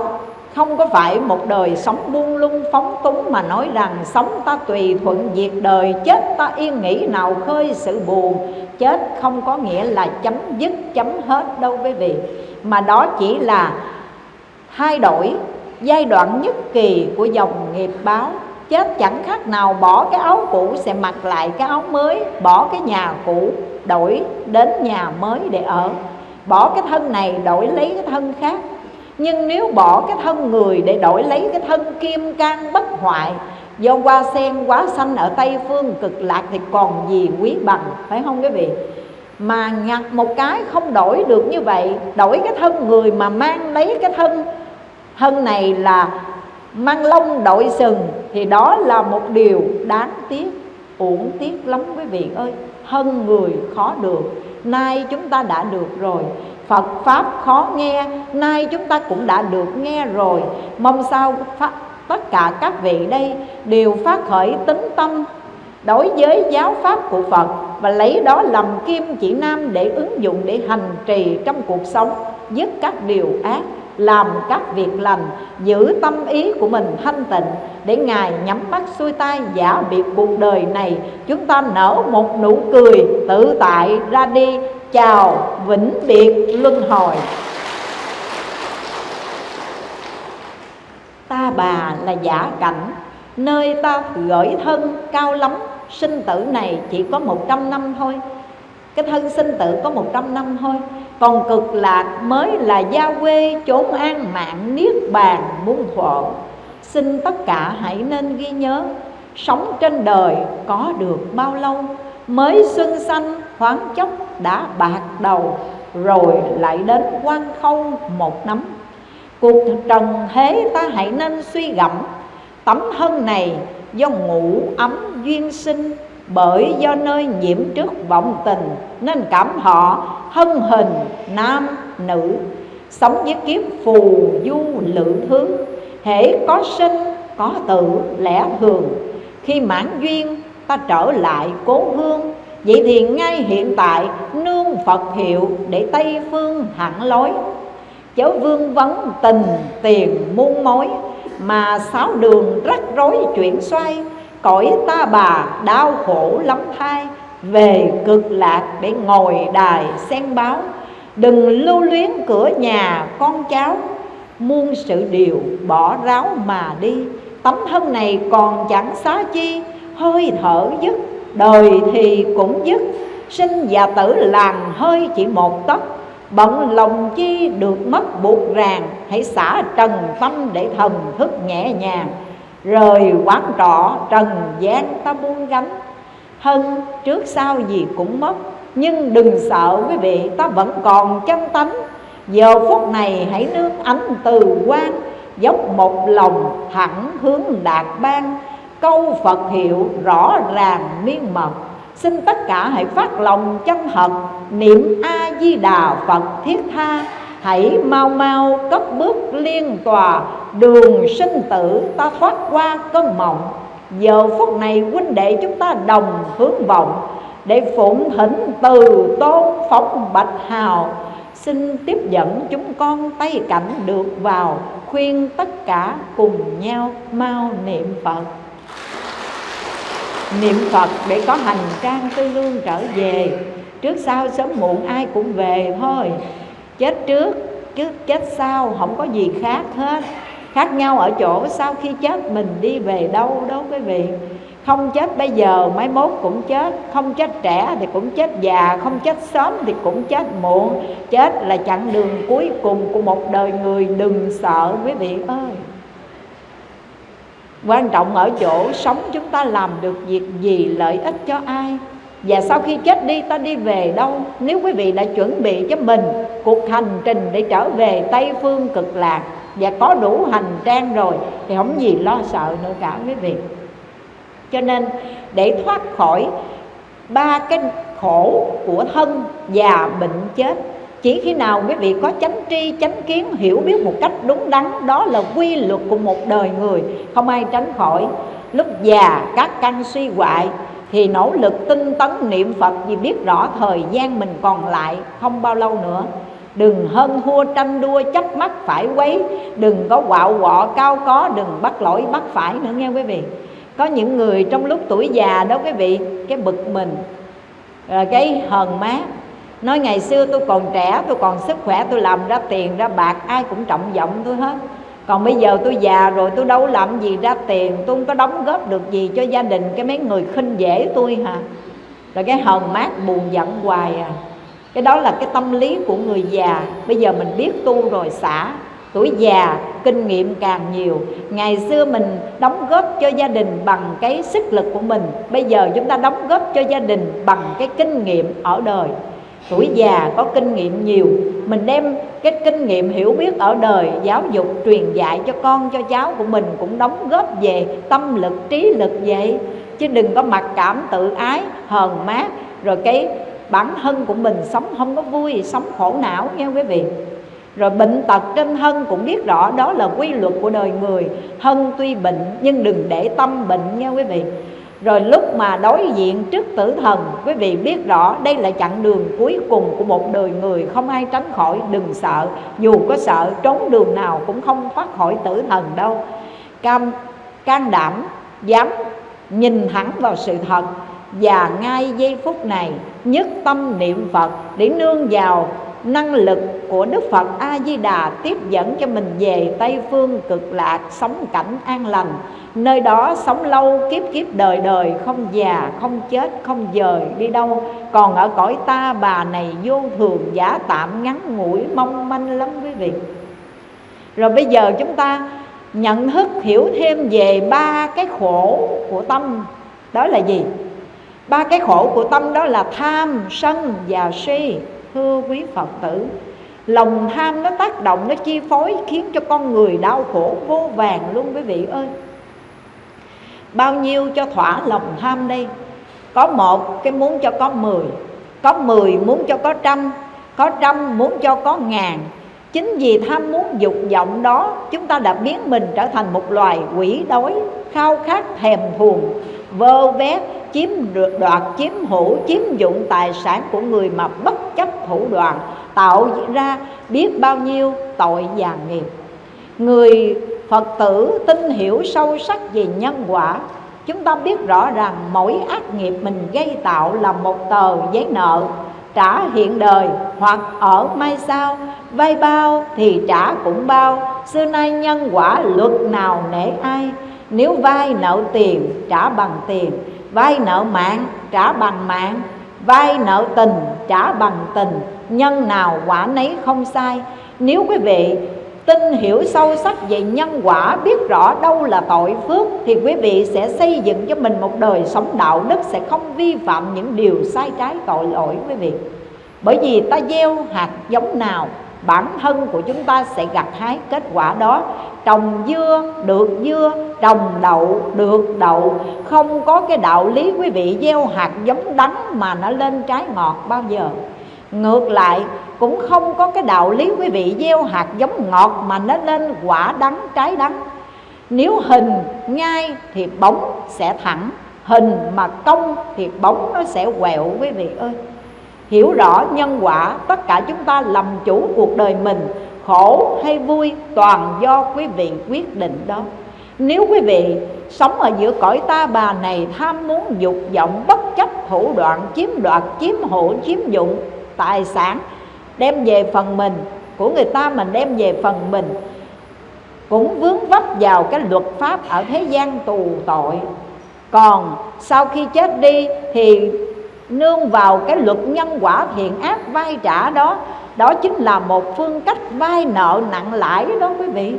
không có phải một đời sống buông lung, phóng túng mà nói rằng sống ta tùy thuận, diệt đời, chết ta yên nghĩ nào khơi sự buồn. Chết không có nghĩa là chấm dứt, chấm hết đâu quý vị. Mà đó chỉ là thay đổi giai đoạn nhất kỳ của dòng nghiệp báo. Chết chẳng khác nào bỏ cái áo cũ sẽ mặc lại cái áo mới, bỏ cái nhà cũ, đổi đến nhà mới để ở. Bỏ cái thân này, đổi lấy cái thân khác nhưng nếu bỏ cái thân người để đổi lấy cái thân kim can bất hoại, do hoa sen quá xanh ở tây phương cực lạc thì còn gì quý bằng, phải không quý vị? Mà nhặt một cái không đổi được như vậy, đổi cái thân người mà mang lấy cái thân thân này là mang lông đội sừng, thì đó là một điều đáng tiếc, uổng tiếc lắm quý vị ơi. Thân người khó được, nay chúng ta đã được rồi. Phật Pháp khó nghe Nay chúng ta cũng đã được nghe rồi. Mong sao pháp, tất cả các vị đây Đều phát khởi tính tâm Đối với giáo pháp của Phật Và lấy đó làm kim chỉ nam Để ứng dụng để hành trì trong cuộc sống Dứt các điều ác làm các việc lành, giữ tâm ý của mình thanh tịnh, để ngài nhắm mắt xuôi tay giả biệt cuộc đời này, chúng ta nở một nụ cười tự tại ra đi. Chào, vĩnh biệt luân hồi. Ta bà là giả cảnh, nơi ta gửi thân cao lắm, sinh tử này chỉ có một trăm năm thôi cái thân sinh tử có một trăm năm thôi. Còn cực lạc mới là gia quê, chốn an, mạng niết bàn, muôn thuở xin tất cả hãy nên ghi nhớ, sống trên đời có được bao lâu, mới xuân xanh thoáng chốc đã bạc đầu, rồi lại đến quan khâu một nắm. Cuộc trần thế ta hãy nên suy gẫm, tấm thân này do ngủ ấm duyên sinh bởi do nơi nhiễm trước vọng tình, nên cảm họ thân hình nam nữ. Sống với kiếp phù du lự thứ hễ có sinh, có tự lẽ thường. Khi mãn duyên, ta trở lại cố hương. Vậy thì ngay hiện tại, nương phật hiệu để tây phương hẳn lối. Chớ vương vấn tình, tiền, muôn mối, mà sáu đường rắc rối chuyển xoay cõi ta bà, đau khổ lắm thai. Về cực lạc để ngồi đài sen báo. Đừng lưu luyến cửa nhà con cháu. Muôn sự điều bỏ ráo mà đi. Tấm thân này còn chẳng xá chi. Hơi thở dứt, đời thì cũng dứt. Sinh và tử làng hơi chỉ một tấc. Bận lòng chi được mất buộc ràng. Hãy xả trần tâm để thần thức nhẹ nhàng rời quán trọ, trần gian ta buông gánh. Hân, trước sau gì cũng mất, nhưng đừng sợ quý vị, ta vẫn còn chân tánh. Giờ phút này hãy nương ánh từ quan, dốc một lòng thẳng hướng đạt ban câu phật hiệu rõ ràng miên mật, xin tất cả hãy phát lòng chân thật. Niệm a di đà phật thiết tha hãy mau mau cất bước liên tòa, đường sinh tử ta thoát qua cơn mộng. Giờ phút này huynh đệ chúng ta đồng hướng vọng, để phụng thỉnh từ tôn phóng bạch hào. Xin tiếp dẫn chúng con tay cảnh được vào, khuyên tất cả cùng nhau mau niệm phật. Niệm phật để có hành trang tư lương trở về. Trước sau sớm muộn ai cũng về thôi chết trước, chứ chết sau, không có gì khác hết. Khác nhau ở chỗ sau khi chết, mình đi về đâu đó quý vị không chết bây giờ mấy mốt cũng chết. Không chết trẻ thì cũng chết già, không chết sớm thì cũng chết muộn. Chết là chặng đường cuối cùng của một đời người, đừng sợ quý vị ơi. Quan trọng ở chỗ sống chúng ta làm được việc gì, lợi ích cho ai? Và sau khi chết đi ta đi về đâu? Nếu quý vị đã chuẩn bị cho mình Cuộc hành trình để trở về Tây Phương cực lạc Và có đủ hành trang rồi Thì không gì lo sợ nữa cả quý vị. Cho nên để thoát khỏi Ba cái khổ của thân Già bệnh chết chỉ khi nào quý vị có chánh tri, chánh kiến Hiểu biết một cách đúng đắn Đó là quy luật của một đời người Không ai tránh khỏi. Lúc già các căn suy hoại thì nỗ lực tinh tấn niệm Phật vì biết rõ thời gian mình còn lại không bao lâu nữa. Đừng hơn thua tranh đua chấp mắt phải quấy. Đừng có quạo quọ cao có, Đừng bắt lỗi bắt phải nữa, nghe quý vị. Có những người trong lúc tuổi già đó quý vị, Cái bực mình à, Cái hờn mát Nói ngày xưa tôi còn trẻ, Tôi còn sức khỏe, tôi làm ra tiền, ra bạc, Ai cũng trọng vọng tôi hết còn bây giờ tôi già rồi, tôi đâu làm gì ra tiền, tôi không có đóng góp được gì cho gia đình cái mấy người khinh dễ tôi hả? Rồi cái hờn mát buồn giận hoài à. Cái đó là cái tâm lý của người già. Bây giờ mình biết tu rồi xả. Tuổi già, kinh nghiệm càng nhiều. Ngày xưa mình đóng góp cho gia đình bằng cái sức lực của mình. Bây giờ chúng ta đóng góp cho gia đình bằng cái kinh nghiệm ở đời tuổi già có kinh nghiệm nhiều. Mình đem cái kinh nghiệm hiểu biết ở đời, giáo dục, truyền dạy cho con, cho cháu của mình cũng đóng góp về tâm lực, trí lực vậy. Chứ đừng có mặc cảm tự ái, hờn mát, rồi cái bản thân của mình sống không có vui, sống khổ não, nghe quý vị? Rồi bệnh tật trên thân cũng biết rõ, đó là quy luật của đời người. Thân tuy bệnh nhưng đừng để tâm bệnh nha quý vị? Rồi lúc mà đối diện trước tử thần Quý vị biết rõ đây là chặng đường cuối cùng của một đời người Không ai tránh khỏi đừng sợ. Dù có sợ trốn đường nào cũng không thoát khỏi tử thần đâu. Cam, can đảm dám nhìn thẳng vào sự thật. Và ngay giây phút này nhất tâm niệm Phật Để nương vào năng lực của Đức Phật A Di Đà tiếp dẫn cho mình về Tây phương cực lạc sống cảnh an lành nơi đó sống lâu, kiếp kiếp đời đời, không già, không chết, không dời, đi đâu. Còn ở cõi ta, bà này vô thường, giả tạm, ngắn ngủi, mong manh lắm quý vị. Rồi bây giờ chúng ta nhận thức, hiểu thêm về ba cái khổ của tâm. Đó là gì? Ba cái khổ của tâm đó là tham, sân và si. Thưa quý phật tử, lòng tham nó tác động, nó chi phối, khiến cho con người đau khổ vô vàng luôn quý vị ơi bao nhiêu cho thỏa lòng tham đây? Có một cái muốn cho có mười có mười muốn cho có trăm có trăm muốn cho có ngàn. Chính vì tham muốn dục vọng đó, chúng ta đã biến mình trở thành một loài quỷ đói, khao khát, thèm thuồng, vơ vét, chiếm được đoạt, chiếm hữu, chiếm dụng tài sản của người mà bất chấp thủ đoạn, tạo ra biết bao nhiêu tội và nghiệp. Người phật tử tin hiểu sâu sắc về nhân quả. Chúng ta biết rõ rằng mỗi ác nghiệp mình gây tạo là một tờ giấy nợ. Trả hiện đời hoặc ở mai sau, vay bao thì trả cũng bao. Xưa nay nhân quả luật nào nể ai? Nếu vay nợ tiền, trả bằng tiền. Vay nợ mạng, trả bằng mạng. Vay nợ tình, trả bằng tình. Nhân nào quả nấy không sai. Nếu quý vị tin hiểu sâu sắc về nhân quả, biết rõ đâu là tội phước, thì quý vị sẽ xây dựng cho mình một đời sống đạo đức sẽ không vi phạm những điều sai trái tội lỗi, quý vị. Bởi vì ta gieo hạt giống nào, bản thân của chúng ta sẽ gặt hái kết quả đó. Trồng dưa được dưa, trồng đậu được đậu. Không có cái đạo lý quý vị gieo hạt giống đắng mà nó lên trái ngọt bao giờ. Ngược lại cũng không có cái đạo lý quý vị gieo hạt giống ngọt mà nó lên quả đắng, trái đắng. Nếu hình ngay thì bóng sẽ thẳng, hình mà cong thì bóng nó sẽ quẹo quý vị ơi. Hiểu rõ nhân quả, tất cả chúng ta làm chủ cuộc đời mình, khổ hay vui toàn do quý vị quyết định đó. Nếu quý vị sống ở giữa cõi ta, bà này tham muốn dục vọng bất chấp thủ đoạn chiếm đoạt, chiếm hộ chiếm dụng, tài sản đem về phần mình, của người ta mình đem về phần mình, cũng vướng vấp vào cái luật pháp ở thế gian tù tội. Còn sau khi chết đi thì nương vào cái luật nhân quả thiện ác vay trả đó đó chính là một phương cách vay nợ nặng lãi đó quý vị.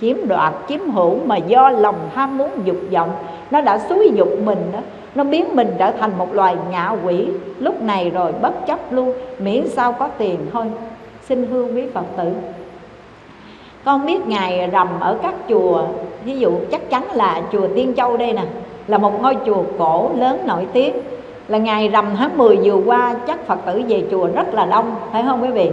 Chiếm đoạt, chiếm hữu mà do lòng tham muốn dục vọng, nó đã xúi dục mình đó nó biến mình trở thành một loài ngạ quỷ. Lúc này rồi bất chấp luôn, miễn sao có tiền thôi. Xin hương quý phật tử. Con biết ngài rằm ở các chùa. Ví dụ chắc chắn là chùa tiên châu đây nè, là một ngôi chùa cổ lớn nổi tiếng. Là ngày rằm tháng 10 vừa qua, chắc Phật tử về chùa rất là đông, phải không quý vị?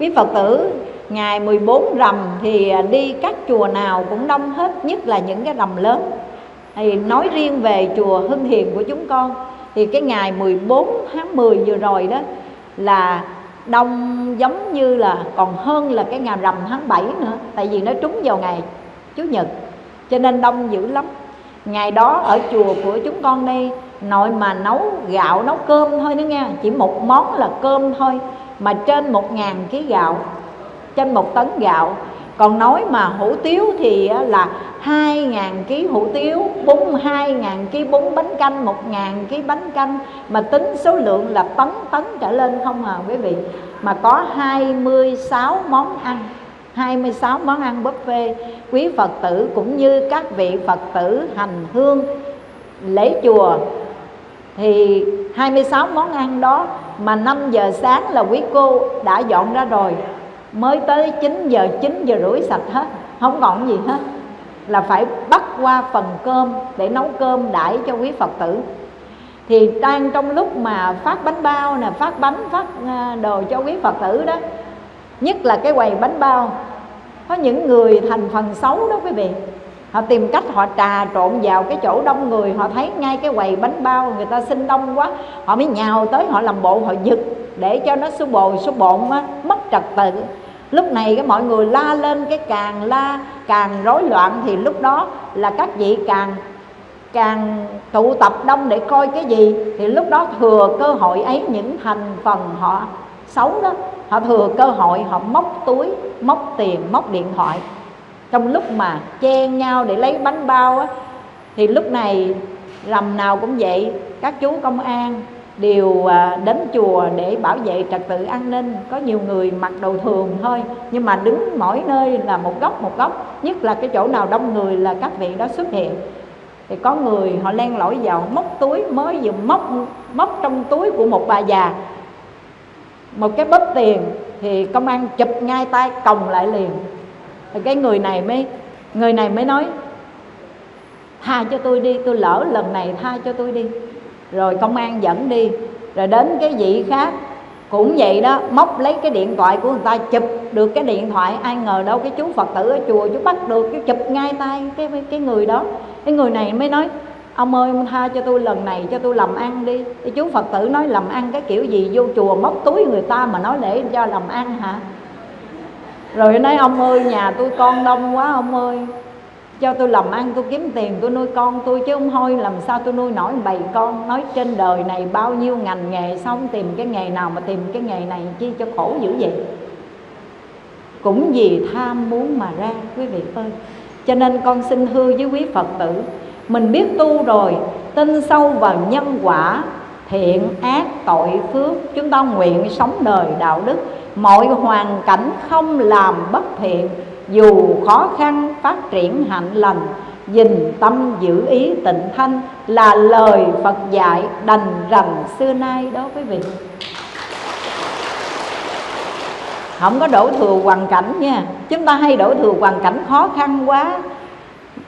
Quý Phật tử ngày 14 rằm thì đi các chùa nào cũng đông hết, nhất là những cái rằm lớn thì nói riêng về chùa Hưng Hiền của chúng con, thì cái ngày 14 tháng 10 vừa rồi đó là đông giống như là còn hơn là cái ngày rằm tháng 7 nữa, tại vì nó trúng vào ngày Chủ nhật, cho nên đông dữ lắm. Ngày đó ở chùa của chúng con đây, nội mà nấu gạo, nấu cơm thôi nữa nghe, chỉ một món là cơm thôi, mà trên một ngàn ký gạo, trên một tấn gạo còn nói mà hủ tiếu thì là 2.000 kg hủ tiếu 42.000 kg bún bánh canh 1.000 kg bánh canh. Mà tính số lượng là tấn tấn trở lên không à quý vị? Mà có 26 món ăn 26 món ăn buffet. Quý Phật tử cũng như các vị Phật tử hành hương, lễ chùa, thì 26 món ăn đó mà 5 giờ sáng là quý cô đã dọn ra rồi mới tới 9 giờ 9 giờ rưỡi sạch hết không còn gì hết. Là phải bắt qua phần cơm để nấu cơm đãi cho quý Phật tử. Thì đang trong lúc mà phát bánh bao nè phát bánh phát à, đồ cho quý Phật tử đó nhất là cái quầy bánh bao có những người thành phần xấu đó quý vị. Họ tìm cách họ trà trộn vào cái chỗ đông người họ thấy ngay cái quầy bánh bao người ta xin đông quá họ mới nhào tới họ làm bộ họ giật để cho nó số bồ số bộn á, mất trật tự lúc này cái mọi người la lên cái càng la càng rối loạn thì lúc đó là các vị càng càng tụ tập đông để coi cái gì? Thì lúc đó thừa cơ hội ấy những thành phần họ xấu đó họ thừa cơ hội họ móc túi móc tiền móc điện thoại. Trong lúc mà chen nhau để lấy bánh bao á, thì lúc này rầm nào cũng vậy các chú công an đều à, đến chùa để bảo vệ trật tự an ninh. Có nhiều người mặc đồ thường thôi, nhưng mà đứng mỗi nơi là một góc một góc. Nhất là cái chỗ nào đông người là các vị đó xuất hiện. Thì có người họ len lỏi vào móc túi, mới vừa móc móc trong túi của một bà già. Một cái bóp tiền thì công an chụp ngay tay, còng lại liền. Thì cái người này mới, người này mới nói, tha cho tôi đi, tôi lỡ lần này tha cho tôi đi rồi công an dẫn đi. Rồi đến cái vị khác, cũng vậy đó, móc lấy cái điện thoại của người ta, chụp được cái điện thoại. Ai ngờ đâu cái chú phật tử ở chùa chú bắt được, cái chụp ngay tay cái cái người đó. Cái người này mới nói, ông ơi, ông tha cho tôi lần này, cho tôi làm ăn đi. Cái chú phật tử nói, làm ăn cái kiểu gì? Vô chùa móc túi người ta mà nói để cho làm ăn hả? Rồi nói, ông ơi, nhà tôi con đông quá, ông ơi cho tôi làm ăn, tôi kiếm tiền, tôi nuôi con tôi chứ không thôi. Làm sao tôi nuôi nổi bầy con? Nói trên đời này bao nhiêu ngành nghề xong tìm cái nghề nào mà tìm cái nghề này chi cho khổ dữ vậy? Cũng vì tham muốn mà ra, quý vị ơi. Cho nên con xin thưa với quý phật tử, mình biết tu rồi, tin sâu vào nhân quả, thiện ác, tội phước, chúng ta nguyện sống đời đạo đức. Mọi hoàn cảnh không làm bất thiện dù khó khăn phát triển hạnh lành dình tâm giữ ý tịnh thanh là lời Phật dạy đành rằng xưa nay đó quý vị. Không có đổ thừa hoàn cảnh nha, chúng ta hay đổ thừa hoàn cảnh khó khăn quá.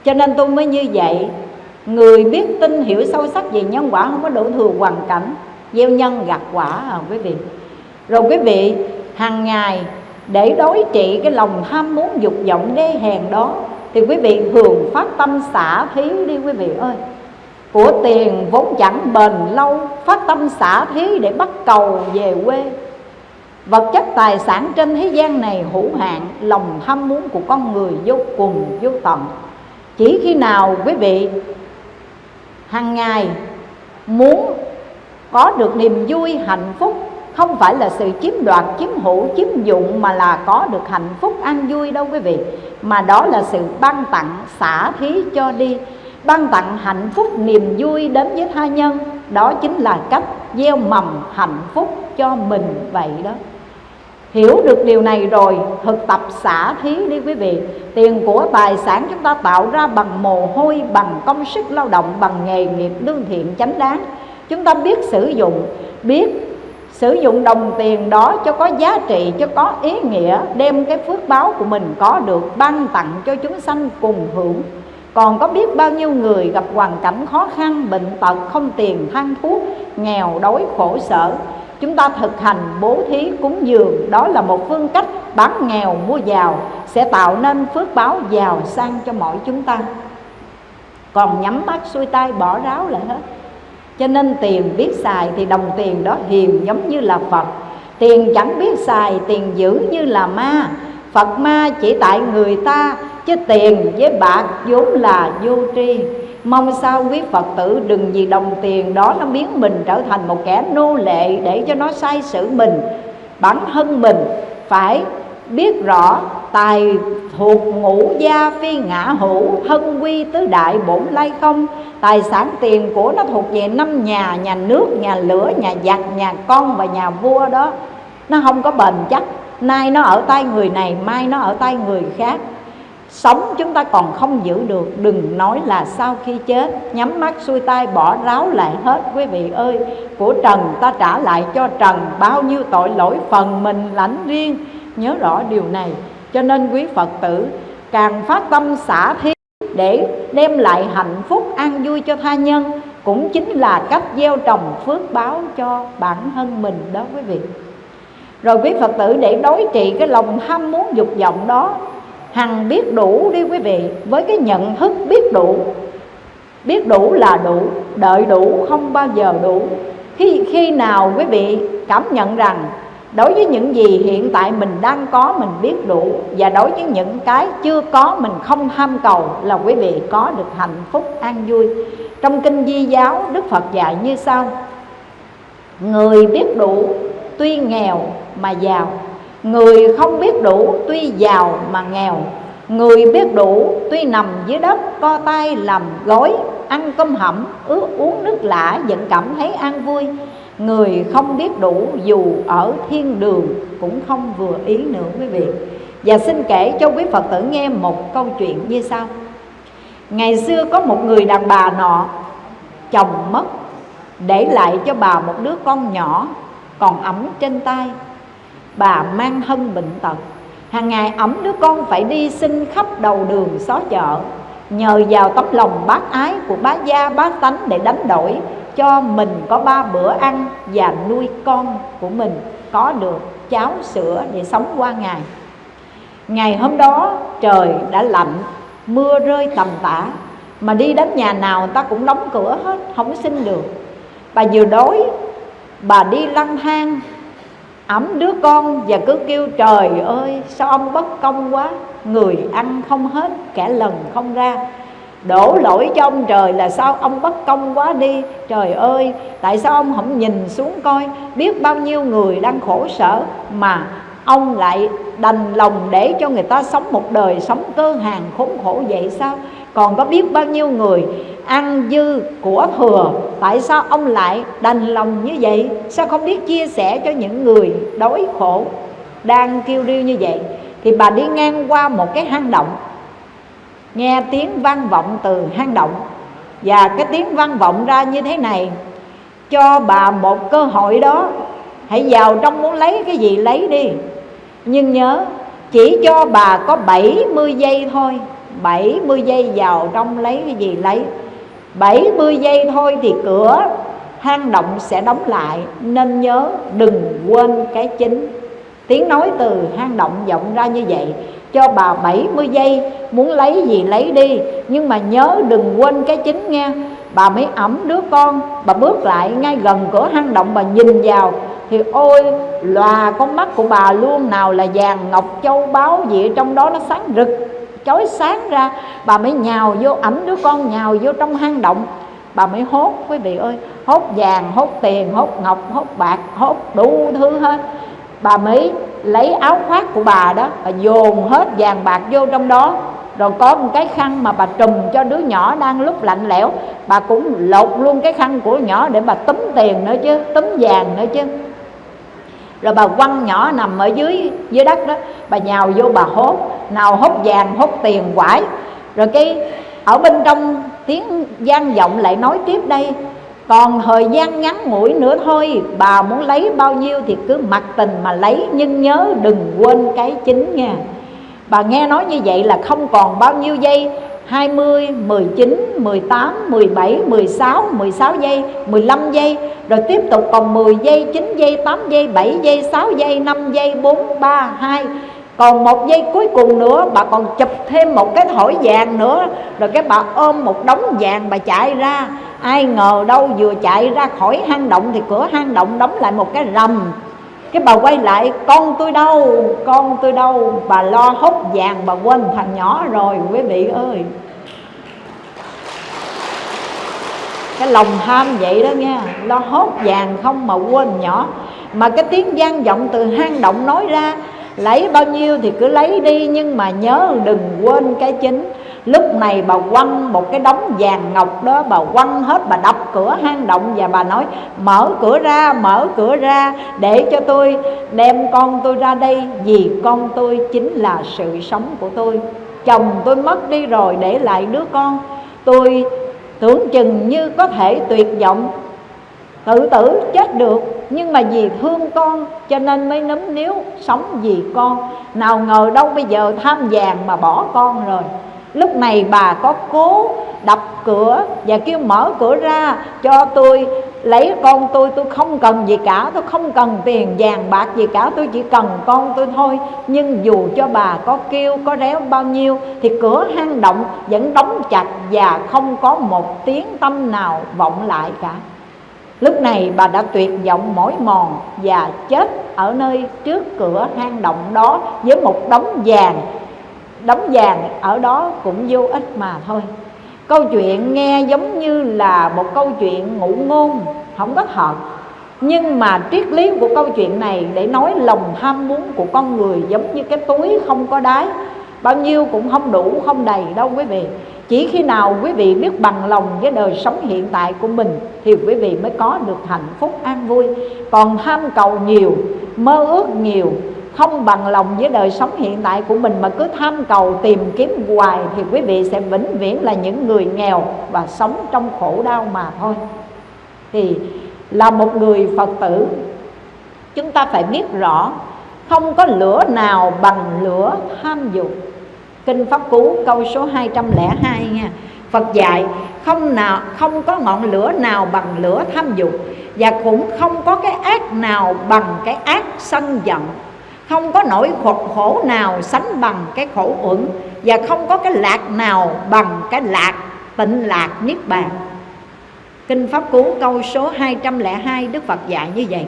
Cho nên tôi mới như vậy. Người biết tin, hiểu sâu sắc về nhân quả, không có đổ thừa hoàn cảnh, gieo nhân gặt quả à quý vị. Rồi quý vị, hàng ngày để đối trị cái lòng tham muốn dục vọng đê hèn đó, thì quý vị thường phát tâm xả thí đi quý vị ơi. Của tiền vốn chẳng bền lâu, phát tâm xả thí để bắt cầu về quê. Vật chất tài sản trên thế gian này hữu hạn, lòng tham muốn của con người vô cùng, vô tận. Chỉ khi nào quý vị hàng ngày muốn có được niềm vui hạnh phúc không phải là sự chiếm đoạt, chiếm hữu, chiếm dụng mà là có được hạnh phúc an vui đâu quý vị. Mà đó là sự ban tặng, xả thí cho đi. Ban tặng hạnh phúc niềm vui đến với tha nhân. Đó chính là cách gieo mầm hạnh phúc cho mình vậy đó. Hiểu được điều này rồi, thực tập xả thí đi quý vị. Tiền của tài sản chúng ta tạo ra bằng mồ hôi, Bằng công sức lao động, Bằng nghề nghiệp lương thiện chánh đáng. Chúng ta biết sử dụng, Biết sử dụng đồng tiền đó cho có giá trị, cho có ý nghĩa, đem cái phước báo của mình có được ban tặng cho chúng sanh cùng hưởng. Còn có biết bao nhiêu người gặp hoàn cảnh khó khăn, bệnh tật, không tiền, than thuốc, nghèo, đói, khổ, sở. Chúng ta thực hành bố thí cúng dường, đó là một phương cách bán nghèo, mua giàu, sẽ tạo nên phước báo giàu sang cho mọi chúng ta. Còn nhắm mắt xuôi tay bỏ ráo lại hết cho nên tiền biết xài thì đồng tiền đó hiền giống như là Phật. Tiền chẳng biết xài, tiền giữ như là ma. Phật ma chỉ tại người ta, Chứ tiền với bạc vốn là vô tri. Mong sao quý Phật tử đừng vì đồng tiền đó Nó biến mình trở thành một kẻ nô lệ Để cho nó sai sử mình, Bản thân mình. Phải biết rõ tài thuộc ngũ gia phi ngã hữu, hân quy tứ đại bổn lai không. Tài sản tiền của nó thuộc về năm nhà nhà nước, nhà lửa, nhà giặc, nhà con và nhà vua đó. Nó không có bền chắc. Nay nó ở tay người này, mai nó ở tay người khác. Sống chúng ta còn không giữ được. Đừng nói là sau khi chết, nhắm mắt xuôi tay bỏ ráo lại hết. Quý vị ơi, của trần ta trả lại cho trần bao nhiêu tội lỗi phần mình lãnh riêng. Nhớ rõ điều này cho nên quý phật tử, càng phát tâm xả thí để đem lại hạnh phúc an vui cho tha nhân, cũng chính là cách gieo trồng phước báo cho bản thân mình đó quý vị. Rồi quý phật tử để đối trị cái lòng ham muốn dục vọng đó, hằng biết đủ đi quý vị, với cái nhận thức biết đủ biết đủ là đủ, đợi đủ không bao giờ đủ. Khi khi nào quý vị cảm nhận rằng đối với những gì hiện tại mình đang có, mình biết đủ, và đối với những cái chưa có, mình không tham cầu là quý vị có được hạnh phúc, an vui. Trong kinh di giáo, đức phật dạy như sau. Người biết đủ, tuy nghèo mà giàu. Người không biết đủ, tuy giàu mà nghèo. Người biết đủ, tuy nằm dưới đất, co tay làm gối, ăn cơm hẩm ướt uống nước lã, vẫn cảm thấy an vui. Người không biết đủ, dù ở thiên đường cũng không vừa ý nữa quý vị. Và xin kể cho quý Phật tử nghe một câu chuyện như sau. Ngày xưa có một người đàn bà nọ, Chồng mất, Để lại cho bà một đứa con nhỏ, Còn ấm trên tay. Bà mang thân bệnh tật. Hàng ngày ấm đứa con phải đi xin khắp đầu đường xó chợ, Nhờ vào tấm lòng bác ái của bá gia, bá tánh để đánh đổi cho mình có ba bữa ăn và nuôi con của mình, có được cháo sữa để sống qua ngày. Ngày hôm đó trời đã lạnh, mưa rơi tầm tã, mà đi đến nhà nào người ta cũng đóng cửa hết, không xin được. Bà vừa đói, bà đi lang thang ẩm đứa con và cứ kêu, trời ơi, sao ông bất công quá, người ăn không hết, kẻ lần không ra đổ lỗi cho ông trời là sao ông bất công quá đi. Trời ơi, tại sao ông không nhìn xuống coi? Biết bao nhiêu người đang khổ sở mà ông lại đành lòng để cho người ta sống một đời sống cơ hàng khốn khổ vậy sao? Còn có biết bao nhiêu người ăn dư của thừa, tại sao ông lại đành lòng như vậy? Sao không biết chia sẻ cho những người đói khổ đang kêu riêu như vậy? Thì bà đi ngang qua một cái hang động nghe tiếng vang vọng từ hang động. Và cái tiếng vang vọng ra như thế này, cho bà một cơ hội đó, hãy vào trong muốn lấy cái gì lấy đi. Nhưng nhớ, chỉ cho bà có 70 giây thôi 70 giây vào trong lấy cái gì lấy. 70 giây thôi thì cửa hang động sẽ đóng lại. Nên nhớ, đừng quên cái chính. Tiếng nói từ hang động vọng ra như vậy. Cho bà 70 giây, Muốn lấy gì lấy đi. Nhưng mà nhớ đừng quên cái chính nghe Bà mới ẩm đứa con, Bà bước lại ngay gần cửa hang động, Bà nhìn vào Thì ôi, lòa con mắt của bà luôn Nào là vàng ngọc châu báu gì Trong đó, nó sáng rực, chói sáng ra. Bà mới nhào vô, ẩm đứa con nhào vô trong hang động. Bà mới hốt, quý vị ơi, hốt vàng, hốt tiền, hốt ngọc, hốt bạc, hốt đủ thứ hết bà mới lấy áo khoác của bà đó bà dồn hết vàng bạc vô trong đó. Rồi có một cái khăn mà bà trùm cho đứa nhỏ đang lúc lạnh lẽo. Bà cũng lột luôn cái khăn của nhỏ để bà túm tiền nữa chứ, túm vàng nữa chứ. Rồi bà quăng nhỏ nằm ở dưới dưới đất đó. Bà nhào vô bà hốt. Nào hốt vàng, hốt tiền quải. Rồi cái, ở bên trong tiếng gian vọng lại nói tiếp đây còn thời gian ngắn ngủi nữa thôi bà muốn lấy bao nhiêu thì cứ mặc tình mà lấy nhưng nhớ đừng quên cái chính nha. Bà nghe nói như vậy là không còn bao nhiêu giây 20, 19, 18, 17, 16, 16 giây, 15 giây Rồi tiếp tục còn 10 giây, 9 giây, 8 giây, 7 giây, 6 giây, 5 giây, 4, 3, 2 còn một giây cuối cùng nữa, bà còn chụp thêm một cái thỏi vàng nữa. Rồi cái bà ôm một đống vàng, bà chạy ra. Ai ngờ đâu vừa chạy ra khỏi hang động thì cửa hang động đóng lại một cái rầm. Cái bà quay lại, con tôi đâu? Con tôi đâu? Bà lo hốt vàng, bà quên thằng nhỏ rồi, quý vị ơi. Cái lòng tham vậy đó nha, lo hốt vàng không mà quên nhỏ. Mà cái tiếng gian vọng từ hang động nói ra lấy bao nhiêu thì cứ lấy đi, nhưng mà nhớ đừng quên cái chính. Lúc này bà quăng một cái đống vàng ngọc đó, bà quăng hết, bà đập cửa hang động và bà nói, mở cửa ra, mở cửa ra, để cho tôi đem con tôi ra đây, vì con tôi chính là sự sống của tôi. Chồng tôi mất đi rồi, để lại đứa con. Tôi tưởng chừng như có thể tuyệt vọng tự tử chết được, nhưng mà vì thương con, cho nên mới nấm níu sống vì con. Nào ngờ đâu bây giờ tham vàng mà bỏ con rồi. Lúc này bà có cố đập cửa và kêu mở cửa ra cho tôi, lấy con tôi tôi không cần gì cả, tôi không cần tiền vàng bạc gì cả, tôi chỉ cần con tôi thôi. Nhưng dù cho bà có kêu, có réo bao nhiêu, thì cửa hang động vẫn đóng chặt và không có một tiếng tâm nào vọng lại cả lúc này bà đã tuyệt vọng mỏi mòn và chết ở nơi trước cửa hang động đó với một đống vàng. Đống vàng ở đó cũng vô ích mà thôi. Câu chuyện nghe giống như là một câu chuyện ngụ ngôn, không có hợp nhưng mà triết lý của câu chuyện này để nói lòng ham muốn của con người giống như cái túi không có đáy. Bao nhiêu cũng không đủ, không đầy đâu quý vị chỉ khi nào quý vị biết bằng lòng với đời sống hiện tại của mình, thì quý vị mới có được hạnh phúc an vui. Còn tham cầu nhiều, mơ ước nhiều, không bằng lòng với đời sống hiện tại của mình mà cứ tham cầu tìm kiếm hoài, thì quý vị sẽ vĩnh viễn là những người nghèo và sống trong khổ đau mà thôi. Thì là một người phật tử, chúng ta phải biết rõ, không có lửa nào bằng lửa tham dục kinh pháp cú câu số 202 nha. Phật dạy không nào không có ngọn lửa nào bằng lửa tham dục và cũng không có cái ác nào bằng cái ác sân giận. Không có nỗi khổ, khổ nào sánh bằng cái khổ uẩn và không có cái lạc nào bằng cái lạc tịnh lạc niết bàn. Kinh pháp cú câu số 202 đức phật dạy như vậy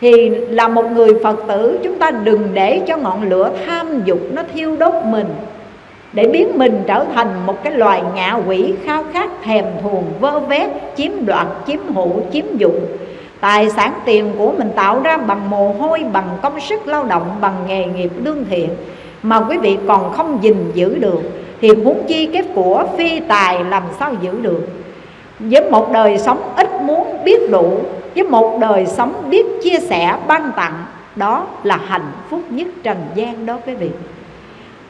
thì là một người phật tử, chúng ta đừng để cho ngọn lửa tham dục nó thiêu đốt mình, để biến mình trở thành một cái loài ngạ quỷ khao khát, thèm thuồng, vơ vét, chiếm đoạt, chiếm hữu, chiếm dụng. Tài sản tiền của mình tạo ra bằng mồ hôi, bằng công sức lao động, bằng nghề nghiệp lương thiện mà quý vị còn không gìn giữ được, thì huống chi cái của phi tài làm sao giữ được? Với một đời sống ít muốn, biết đủ với một đời sống biết chia sẻ, ban tặng, đó là hạnh phúc nhất trần gian đó quý vị.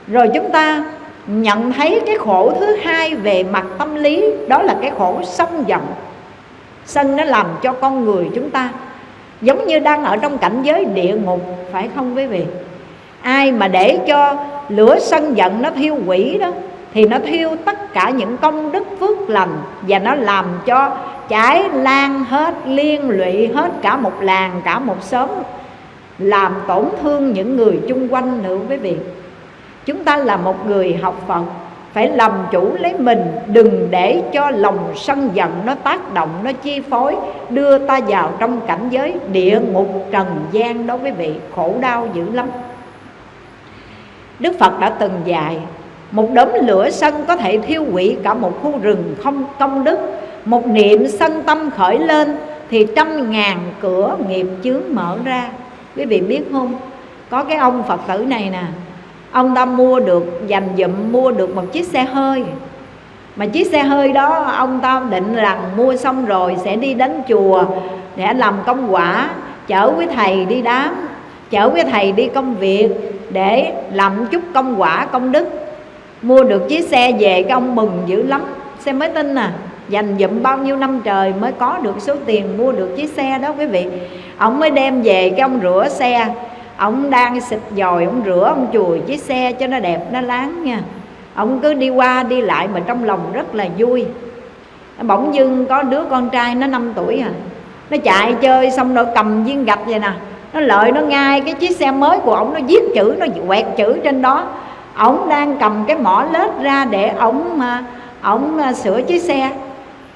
Rồi chúng ta nhận thấy cái khổ thứ hai về mặt tâm lý, đó là cái khổ sân giận. Sân nó làm cho con người chúng ta giống như đang ở trong cảnh giới địa ngục, phải không quý vị? Ai mà để cho lửa sân giận nó thiêu quỷ đó thì nó thiêu tất cả những công đức phước lành và nó làm cho cháy lan hết, liên lụy hết cả một làng, cả một xóm, làm tổn thương những người chung quanh nữa quý vị. Chúng ta là một người học phật, phải làm chủ lấy mình, đừng để cho lòng sân giận nó tác động, nó chi phối, đưa ta vào trong cảnh giới địa ngục trần gian đó quý vị, khổ đau dữ lắm. Đức phật đã từng dạy một đốm lửa sân có thể thiêu hủy cả một khu rừng không công đức. Một niệm sân tâm khởi lên thì trăm ngàn cửa nghiệp chướng mở ra. Quý vị biết không? Có cái ông phật tử này nè, ông ta mua được, dành dụm mua được một chiếc xe hơi. Mà chiếc xe hơi đó, ông ta định rằng mua xong rồi sẽ đi đến chùa để làm công quả, chở với thầy đi đám, chở với thầy đi công việc để làm chút công quả công đức mua được chiếc xe về cái ông mừng dữ lắm. Xe mới tin à. Dành dụm bao nhiêu năm trời mới có được số tiền mua được chiếc xe đó quý vị. Ông mới đem về cái ông rửa xe. Ông đang xịt dòi, ông rửa, ông chùi chiếc xe cho nó đẹp, nó láng nha. Ông cứ đi qua đi lại mà trong lòng rất là vui. Bỗng dưng có đứa con trai nó 5 tuổi à. Nó chạy chơi xong rồi cầm viên gạch vậy nè. Nó lợi nó ngay cái chiếc xe mới của ông, nó viết chữ, nó quẹt chữ trên đó ổng đang cầm cái mỏ lết ra để ổng ổng à, à, sửa chiếc xe.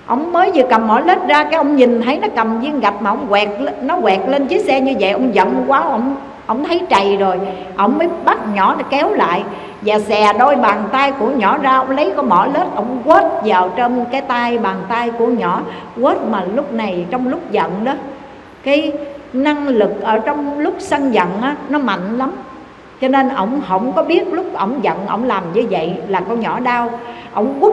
Ông mới vừa cầm mỏ lết ra cái ông nhìn thấy nó cầm viên gạch mà ông quẹt nó quẹt lên chiếc xe như vậy ông giận quá ông ông thấy trầy rồi. Ông mới bắt nhỏ để kéo lại và xè đôi bàn tay của nhỏ ra ông lấy cái mỏ lết ông quết vào trong cái tay bàn tay của nhỏ. Quết mà lúc này trong lúc giận đó cái năng lực ở trong lúc sân giận á, nó mạnh lắm cho nên ổng không có biết lúc ổng giận ổng làm như vậy là con nhỏ đau. Ổng quất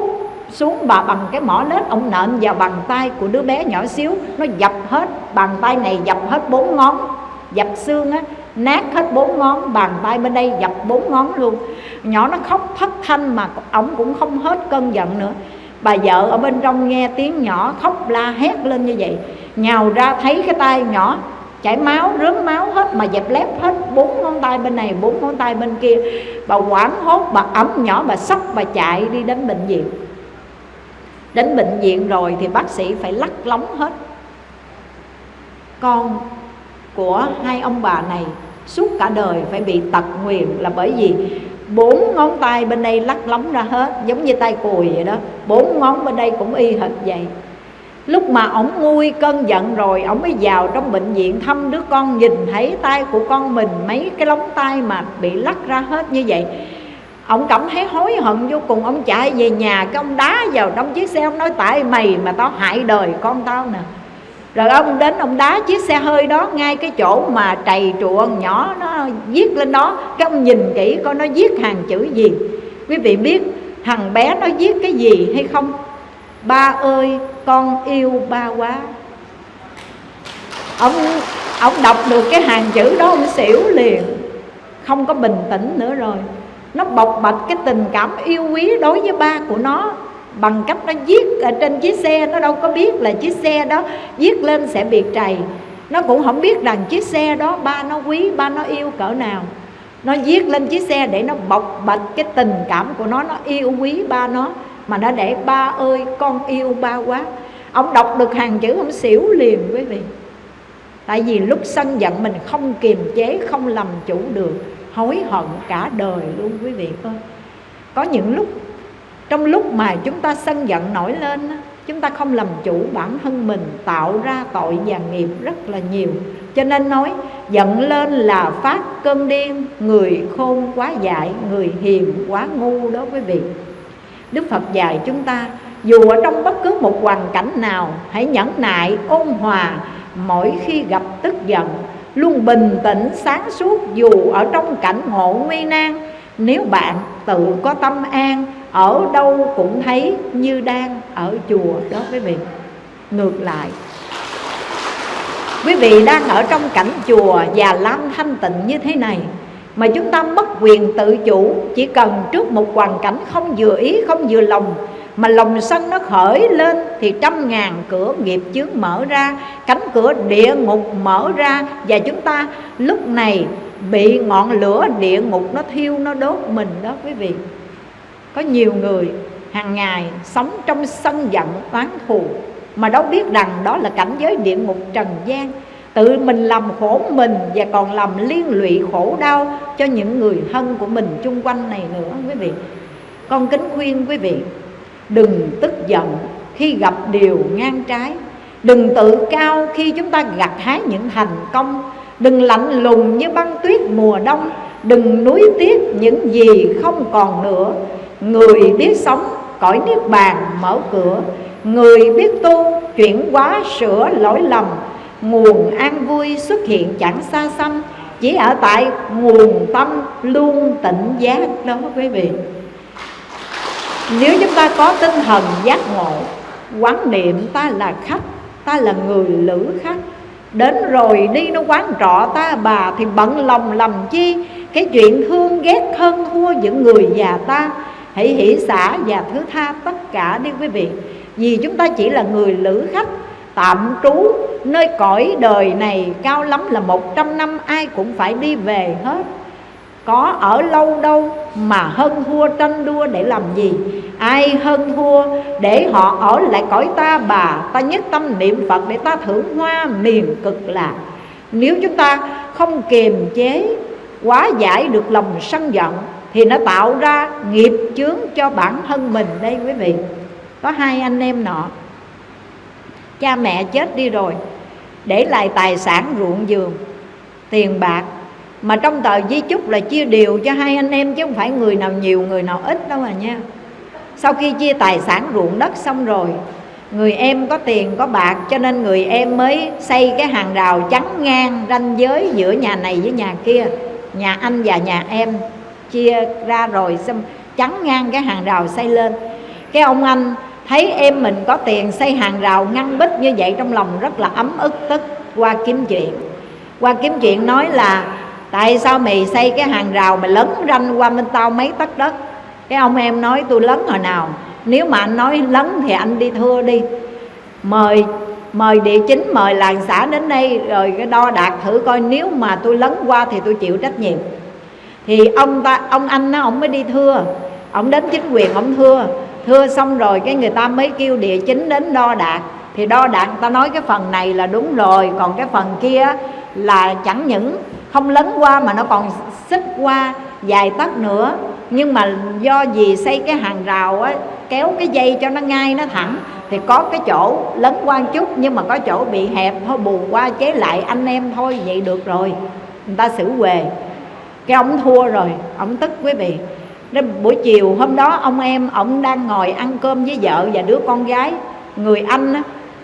xuống bà bằng cái mỏ lết, ổng nện vào bàn tay của đứa bé nhỏ xíu. Nó dập hết, bàn tay này dập hết bốn ngón. Dập xương á, nát hết bốn ngón, bàn tay bên đây dập bốn ngón luôn. Nhỏ nó khóc thất thanh mà ổng cũng không hết cơn giận nữa. Bà vợ ở bên trong nghe tiếng nhỏ khóc la hét lên như vậy. Nhào ra thấy cái tay nhỏ chảy máu, rớm máu hết, mà dẹp lép hết. Bốn ngón tay bên này, bốn ngón tay bên kia. Bà quảng hốt, bà ấm nhỏ, bà sốc bà chạy đi đến bệnh viện. Đến bệnh viện rồi thì bác sĩ phải lắc lóng hết. Con của hai ông bà này suốt cả đời phải bị tật nguyền là bởi vì bốn ngón tay bên đây lắc lóng ra hết, giống như tay cùi vậy đó. Bốn ngón bên đây cũng y hệt vậy lúc mà ổng nguôi cơn giận rồi, ổng mới vào trong bệnh viện thăm đứa con nhìn thấy tay của con mình, mấy cái lóng tay mà bị lắc ra hết như vậy. Ông cảm thấy hối hận vô cùng. Ông chạy về nhà, cái ông đá vào trong chiếc xe. Ông nói, tại mày mà tao hại đời con tao nè. Rồi ông đến, ông đá chiếc xe hơi đó ngay cái chỗ mà trầy truộng nhỏ nó viết lên đó. Cái ông nhìn kỹ coi nó viết hàng chữ gì. Quý vị biết thằng bé nó viết cái gì hay không? Ba ơi, con yêu ba quá. Ông ông đọc được cái hàng chữ đó ông xỉu liền. Không có bình tĩnh nữa rồi. Nó bộc bạch cái tình cảm yêu quý đối với ba của nó. Bằng cách nó viết ở trên chiếc xe, nó đâu có biết là chiếc xe đó viết lên sẽ bị trầy. Nó cũng không biết rằng chiếc xe đó ba nó quý, ba nó yêu cỡ nào. Nó viết lên chiếc xe để nó bộc bạch cái tình cảm của nó nó yêu quý ba nó mà nó để ba ơi, con yêu ba quá. Ông đọc được hàng chữ, ông xỉu liền quý vị. Tại vì lúc sân giận mình không kiềm chế, không làm chủ được, hối hận cả đời luôn quý vị ơi. Có những lúc, trong lúc mà chúng ta sân giận nổi lên chúng ta không làm chủ bản thân mình, tạo ra tội và nghiệp rất là nhiều. Cho nên nói, giận lên là phát cơn điên, người khôn quá dại, người hiền quá ngu đó quý vị đức phật dạy chúng ta, dù ở trong bất cứ một hoàn cảnh nào, hãy nhẫn nại, ôn hòa, mỗi khi gặp tức giận, luôn bình tĩnh, sáng suốt, dù ở trong cảnh ngộ nguy nan. Nếu bạn tự có tâm an, ở đâu cũng thấy như đang ở chùa đó quý vị. Ngược lại, quý vị đang ở trong cảnh chùa và lam thanh tịnh như thế này mà chúng ta mất quyền tự chủ. Chỉ cần trước một hoàn cảnh không vừa ý, không vừa lòng, mà lòng sân nó khởi lên, thì trăm ngàn cửa nghiệp chướng mở ra, cánh cửa địa ngục mở ra. Và chúng ta lúc này bị ngọn lửa địa ngục nó thiêu, nó đốt mình đó quý vị. Có nhiều người hàng ngày sống trong sân giận oán thù, mà đâu biết rằng đó là cảnh giới địa ngục trần gian tự mình làm khổ mình và còn làm liên lụy khổ đau cho những người thân của mình chung quanh này nữa, quý vị. Con kính khuyên quý vị, đừng tức giận khi gặp điều ngang trái. Đừng tự cao khi chúng ta gặt hái những thành công. Đừng lạnh lùng như băng tuyết mùa đông. Đừng nuối tiếc những gì không còn nữa. Người biết sống, cõi niết bàn mở cửa. Người biết tu, chuyển hóa sửa lỗi lầm nguồn an vui xuất hiện chẳng xa xăm, chỉ ở tại nguồn tâm luôn tỉnh giác. Đó, quý vị. Nếu chúng ta có tinh thần giác ngộ, quán niệm ta là khách, ta là người lữ khách, đến rồi đi nó quán trọ ta bà thì bận lòng làm chi? Cái chuyện thương ghét thân thua những người già ta. Hãy hỷ xả và thứ tha tất cả đi, quý vị. Vì chúng ta chỉ là người lữ khách tạm trú. Nơi cõi đời này cao lắm là một trăm năm, ai cũng phải đi về hết. Có ở lâu đâu mà hơn thua tranh đua để làm gì? Ai hơn thua để họ ở lại cõi ta bà? Ta nhất tâm niệm phật để ta thưởng hoa miền cực lạc. Nếu chúng ta không kiềm chế, quá giải được lòng sân giận, thì nó tạo ra nghiệp chướng cho bản thân mình đây quý vị. Có hai anh em nọ cha mẹ chết đi rồi, để lại tài sản ruộng vườn tiền bạc. Mà trong tờ di chúc là chia đều cho hai anh em chứ không phải người nào nhiều, người nào ít đâu mà nha. Sau khi chia tài sản ruộng đất xong rồi, người em có tiền, có bạc, cho nên người em mới xây cái hàng rào chắn ngang ranh giới giữa nhà này với nhà kia. Nhà anh và nhà em chia ra rồi xong, chắn ngang cái hàng rào xây lên. Cái ông anh thấy em mình có tiền xây hàng rào ngăn bích như vậy trong lòng rất là ấm ức, tức qua kiếm chuyện. Qua kiếm chuyện nói là, tại sao mày xây cái hàng rào mày lấn ranh qua bên tao mấy tấc đất? Cái ông em nói, tôi lấn hồi nào? Nếu mà anh nói lấn thì anh đi thưa đi. Mời mời địa chính, mời làng xã đến đây, rồi cái đo đạt thử coi nếu mà tôi lấn qua thì tôi chịu trách nhiệm. Thì ông ta, ông anh nó, ông mới đi thưa. Ông đến chính quyền, ông thưa thưa xong rồi, cái người ta mới kêu địa chính đến đo đạt thì đo đạt ta nói cái phần này là đúng rồi, còn cái phần kia là chẳng những không lấn qua mà nó còn xích qua dài tấc nữa. Nhưng mà do gì xây cái hàng rào á, kéo cái dây cho nó ngay, nó thẳng, thì có cái chỗ lấn qua chút, nhưng mà có chỗ bị hẹp, thôi bù qua chế lại anh em thôi, vậy được rồi. Người ta xử quề. Cái ông thua rồi, ông tức quý vị nên buổi chiều hôm đó ông em ông đang ngồi ăn cơm với vợ và đứa con gái. Người anh á,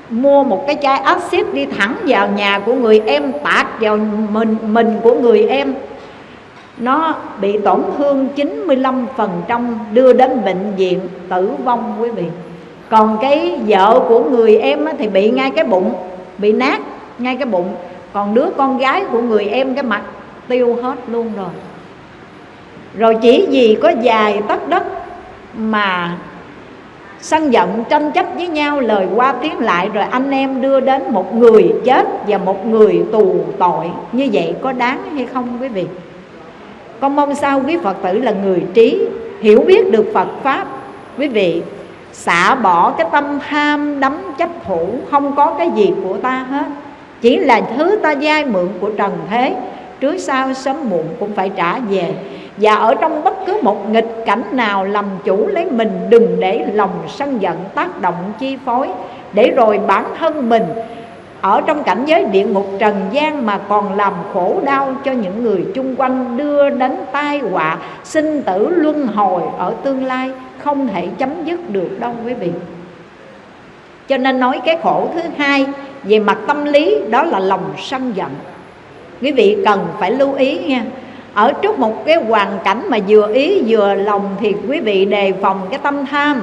mua một cái chai axit đi thẳng vào nhà của người em tạt vào mình mình của người em. Nó bị tổn thương 95% đưa đến bệnh viện tử vong quý vị. Còn cái vợ của người em thì bị ngay cái bụng bị nát ngay cái bụng. Còn đứa con gái của người em cái mặt tiêu hết luôn rồi rồi chỉ vì có dài tấc đất mà sân giận tranh chấp với nhau, lời qua tiếng lại, rồi anh em đưa đến một người chết và một người tù tội. Như vậy có đáng hay không, quý vị? Con mong sao quý phật tử là người trí, hiểu biết được phật pháp. Quý vị, xả bỏ cái tâm ham đắm chấp thủ, không có cái gì của ta hết. Chỉ là thứ ta giai mượn của trần thế, trước sau sớm muộn cũng phải trả về và ở trong bất cứ một nghịch cảnh nào, làm chủ lấy mình, đừng để lòng sân giận tác động chi phối. Để rồi bản thân mình ở trong cảnh giới địa ngục trần gian mà còn làm khổ đau cho những người chung quanh, đưa đến tai họa, sinh tử luân hồi ở tương lai, không thể chấm dứt được đâu quý vị. Cho nên nói cái khổ thứ hai về mặt tâm lý, đó là lòng sân giận. Quý vị cần phải lưu ý nha ở trước một cái hoàn cảnh mà vừa ý vừa lòng thì quý vị đề phòng cái tâm tham.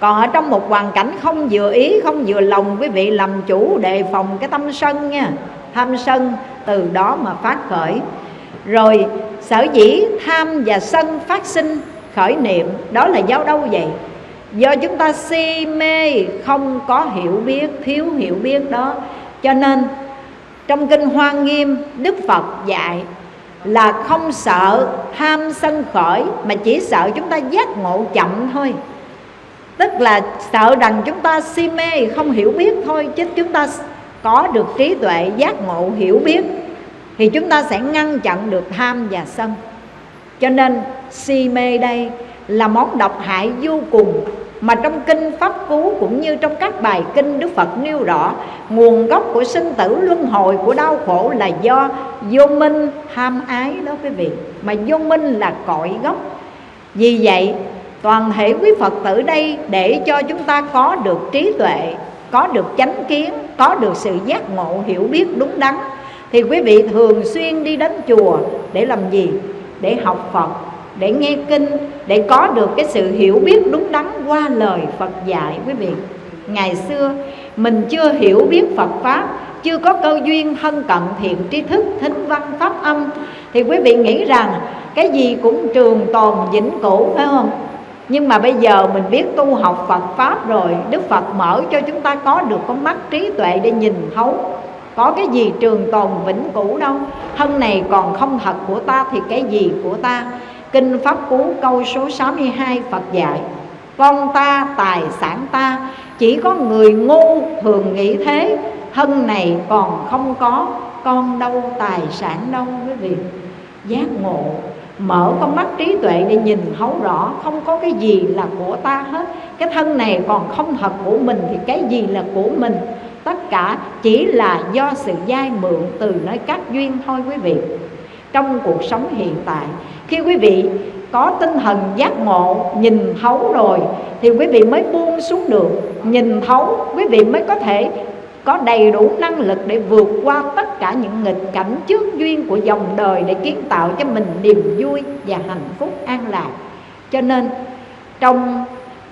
Còn ở trong một hoàn cảnh không vừa ý, không vừa lòng, quý vị làm chủ đề phòng cái tâm sân nha. Tham sân, từ đó mà phát khởi. Rồi, sở dĩ tham và sân phát sinh khởi niệm, đó là do đâu vậy? Do chúng ta si mê, không có hiểu biết, thiếu hiểu biết đó. Cho nên, trong kinh hoa nghiêm, đức phật dạy là không sợ tham sân khởi, mà chỉ sợ chúng ta giác ngộ chậm thôi. Tức là sợ rằng chúng ta si mê, không hiểu biết thôi, chứ chúng ta có được trí tuệ giác ngộ, hiểu biết, thì chúng ta sẽ ngăn chặn được tham và sân. Cho nên si mê đây là món độc hại vô cùng mà trong kinh pháp cú cũng như trong các bài kinh đức phật nêu rõ, nguồn gốc của sinh tử luân hồi của đau khổ là do vô minh tham ái đó quý vị. Mà vô minh là cội gốc. Vì vậy, toàn thể quý phật tử đây để cho chúng ta có được trí tuệ, có được chánh kiến, có được sự giác ngộ hiểu biết đúng đắn, thì quý vị thường xuyên đi đến chùa để làm gì? Để học phật để nghe kinh, để có được cái sự hiểu biết đúng đắn qua lời Phật dạy quý vị. Ngày xưa, mình chưa hiểu biết Phật pháp, chưa có cơ duyên thân cận thiện tri thức, thính văn, pháp âm, thì quý vị nghĩ rằng cái gì cũng trường tồn vĩnh cửu, phải không? Nhưng mà bây giờ mình biết tu học Phật Pháp rồi, Đức Phật mở cho chúng ta có được con mắt trí tuệ để nhìn thấu. Có cái gì trường tồn vĩnh cửu đâu? Thân này còn không thật của ta thì cái gì của ta? Kinh Pháp Cú câu số 62 Phật dạy Con ta, tài sản ta Chỉ có người ngu thường nghĩ thế Thân này còn không có Con đâu, tài sản đâu quý vị. Giác ngộ Mở con mắt trí tuệ để nhìn thấu rõ Không có cái gì là của ta hết. Cái thân này còn không thật của mình Thì cái gì là của mình? Tất cả chỉ là do sự dai mượn từ nơi các duyên thôi quý vị. Trong cuộc sống hiện tại. Khi quý vị có tinh thần giác ngộ, nhìn thấu rồi, thì quý vị mới buông xuống được. Nhìn thấu, quý vị mới có thể có đầy đủ năng lực để vượt qua tất cả những nghịch cảnh trước duyên của dòng đời để kiến tạo cho mình niềm vui và hạnh phúc an lạc. Cho nên, trong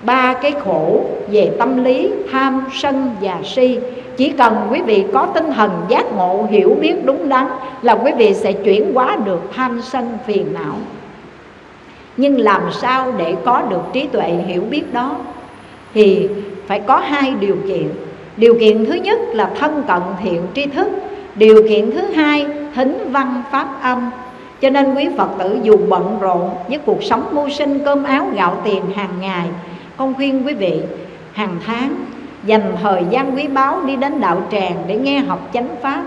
ba cái khổ về tâm lý, tham sân và si chỉ cần quý vị có tinh thần giác ngộ, hiểu biết đúng đắn là quý vị sẽ chuyển hóa được tham sân phiền não. Nhưng làm sao để có được trí tuệ hiểu biết đó? Thì phải có hai điều kiện. Điều kiện thứ nhất là thân cận thiện tri thức. Điều kiện thứ hai, thính văn pháp âm. Cho nên quý phật tử dù bận rộn với cuộc sống mưu sinh, cơm áo gạo tiền hàng ngày, con khuyên quý vị hàng tháng dành thời gian quý báu đi đến đạo tràng để nghe học chánh pháp.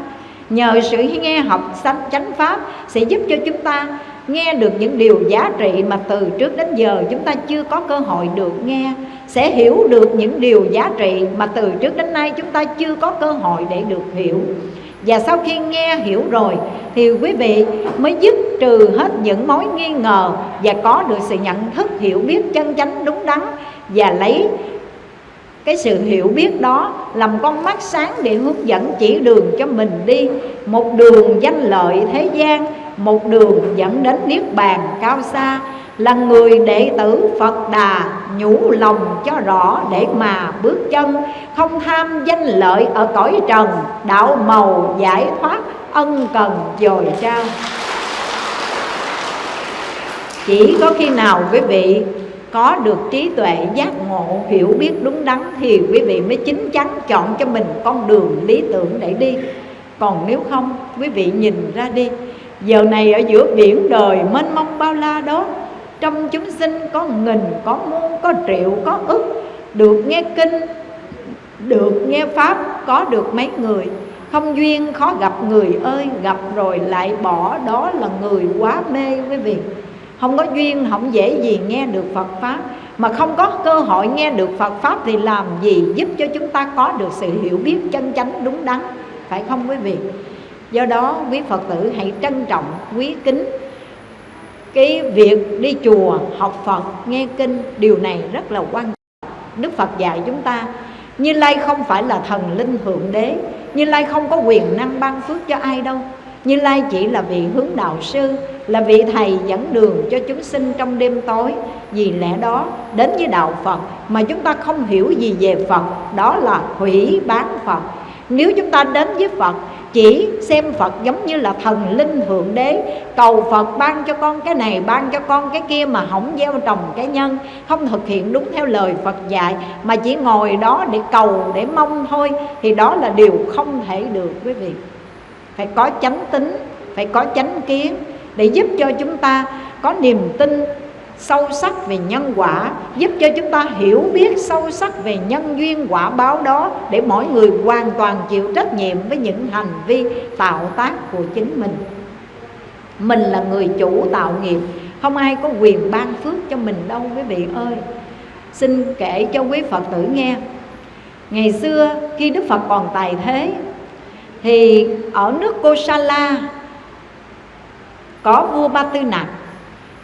Nhờ sự nghe học chánh pháp sẽ giúp cho chúng ta nghe được những điều giá trị mà từ trước đến giờ chúng ta chưa có cơ hội được nghe, sẽ hiểu được những điều giá trị mà từ trước đến nay chúng ta chưa có cơ hội để được hiểu. Và sau khi nghe hiểu rồi thì quý vị mới dứt trừ hết những mối nghi ngờ và có được sự nhận thức hiểu biết chân chánh đúng đắn và lấy cái sự hiểu biết đó làm con mắt sáng để hướng dẫn chỉ đường cho mình đi. Một đường danh lợi thế gian, một đường dẫn đến niết bàn cao xa. Là người đệ tử Phật Đà, nhủ lòng cho rõ để mà bước chân. Không tham danh lợi ở cõi trần, đạo màu giải thoát, ân cần dồi trao. Chỉ có khi nào quý vị có được trí tuệ giác ngộ, hiểu biết đúng đắn thì quý vị mới chính chắn chọn cho mình con đường lý tưởng để đi. Còn nếu không, quý vị nhìn ra đi. Giờ này ở giữa biển đời mênh mông bao la đó, trong chúng sinh có nghìn, có muôn, có triệu, có ức. Được nghe kinh, được nghe pháp, có được mấy người. Không duyên khó gặp người ơi, gặp rồi lại bỏ đó là người quá mê, quý vị không có duyên, không dễ gì nghe được Phật Pháp. Mà không có cơ hội nghe được Phật Pháp Thì làm gì giúp cho chúng ta có được sự hiểu biết chân chánh đúng đắn? Phải không quý vị? Do đó, quý phật tử hãy trân trọng, quý kính cái việc đi chùa, học phật, nghe kinh. Điều này rất là quan trọng. Đức phật dạy chúng ta, như lai không phải là thần linh thượng đế, như lai không có quyền năng ban phước cho ai đâu như lai chỉ là vị hướng đạo sư, là vị thầy dẫn đường cho chúng sinh trong đêm tối. Vì lẽ đó, đến với đạo phật mà chúng ta không hiểu gì về phật, đó là hủy bán phật. Nếu chúng ta đến với phật, chỉ xem Phật giống như là thần linh thượng đế, cầu Phật ban cho con cái này, ban cho con cái kia mà không gieo trồng cái nhân, không thực hiện đúng theo lời Phật dạy, mà chỉ ngồi đó để cầu, để mong thôi, thì đó là điều không thể được, quý vị phải có chánh tính, phải có chánh kiến để giúp cho chúng ta có niềm tin sâu sắc về nhân quả, giúp cho chúng ta hiểu biết sâu sắc về nhân duyên quả báo đó để mỗi người hoàn toàn chịu trách nhiệm với những hành vi tạo tác của chính mình. Mình là người chủ tạo nghiệp, không ai có quyền ban phước cho mình đâu, quý vị ơi. Xin kể cho quý phật tử nghe. Ngày xưa, khi đức phật còn tài thế thì ở nước kosala có vua ba tư nặc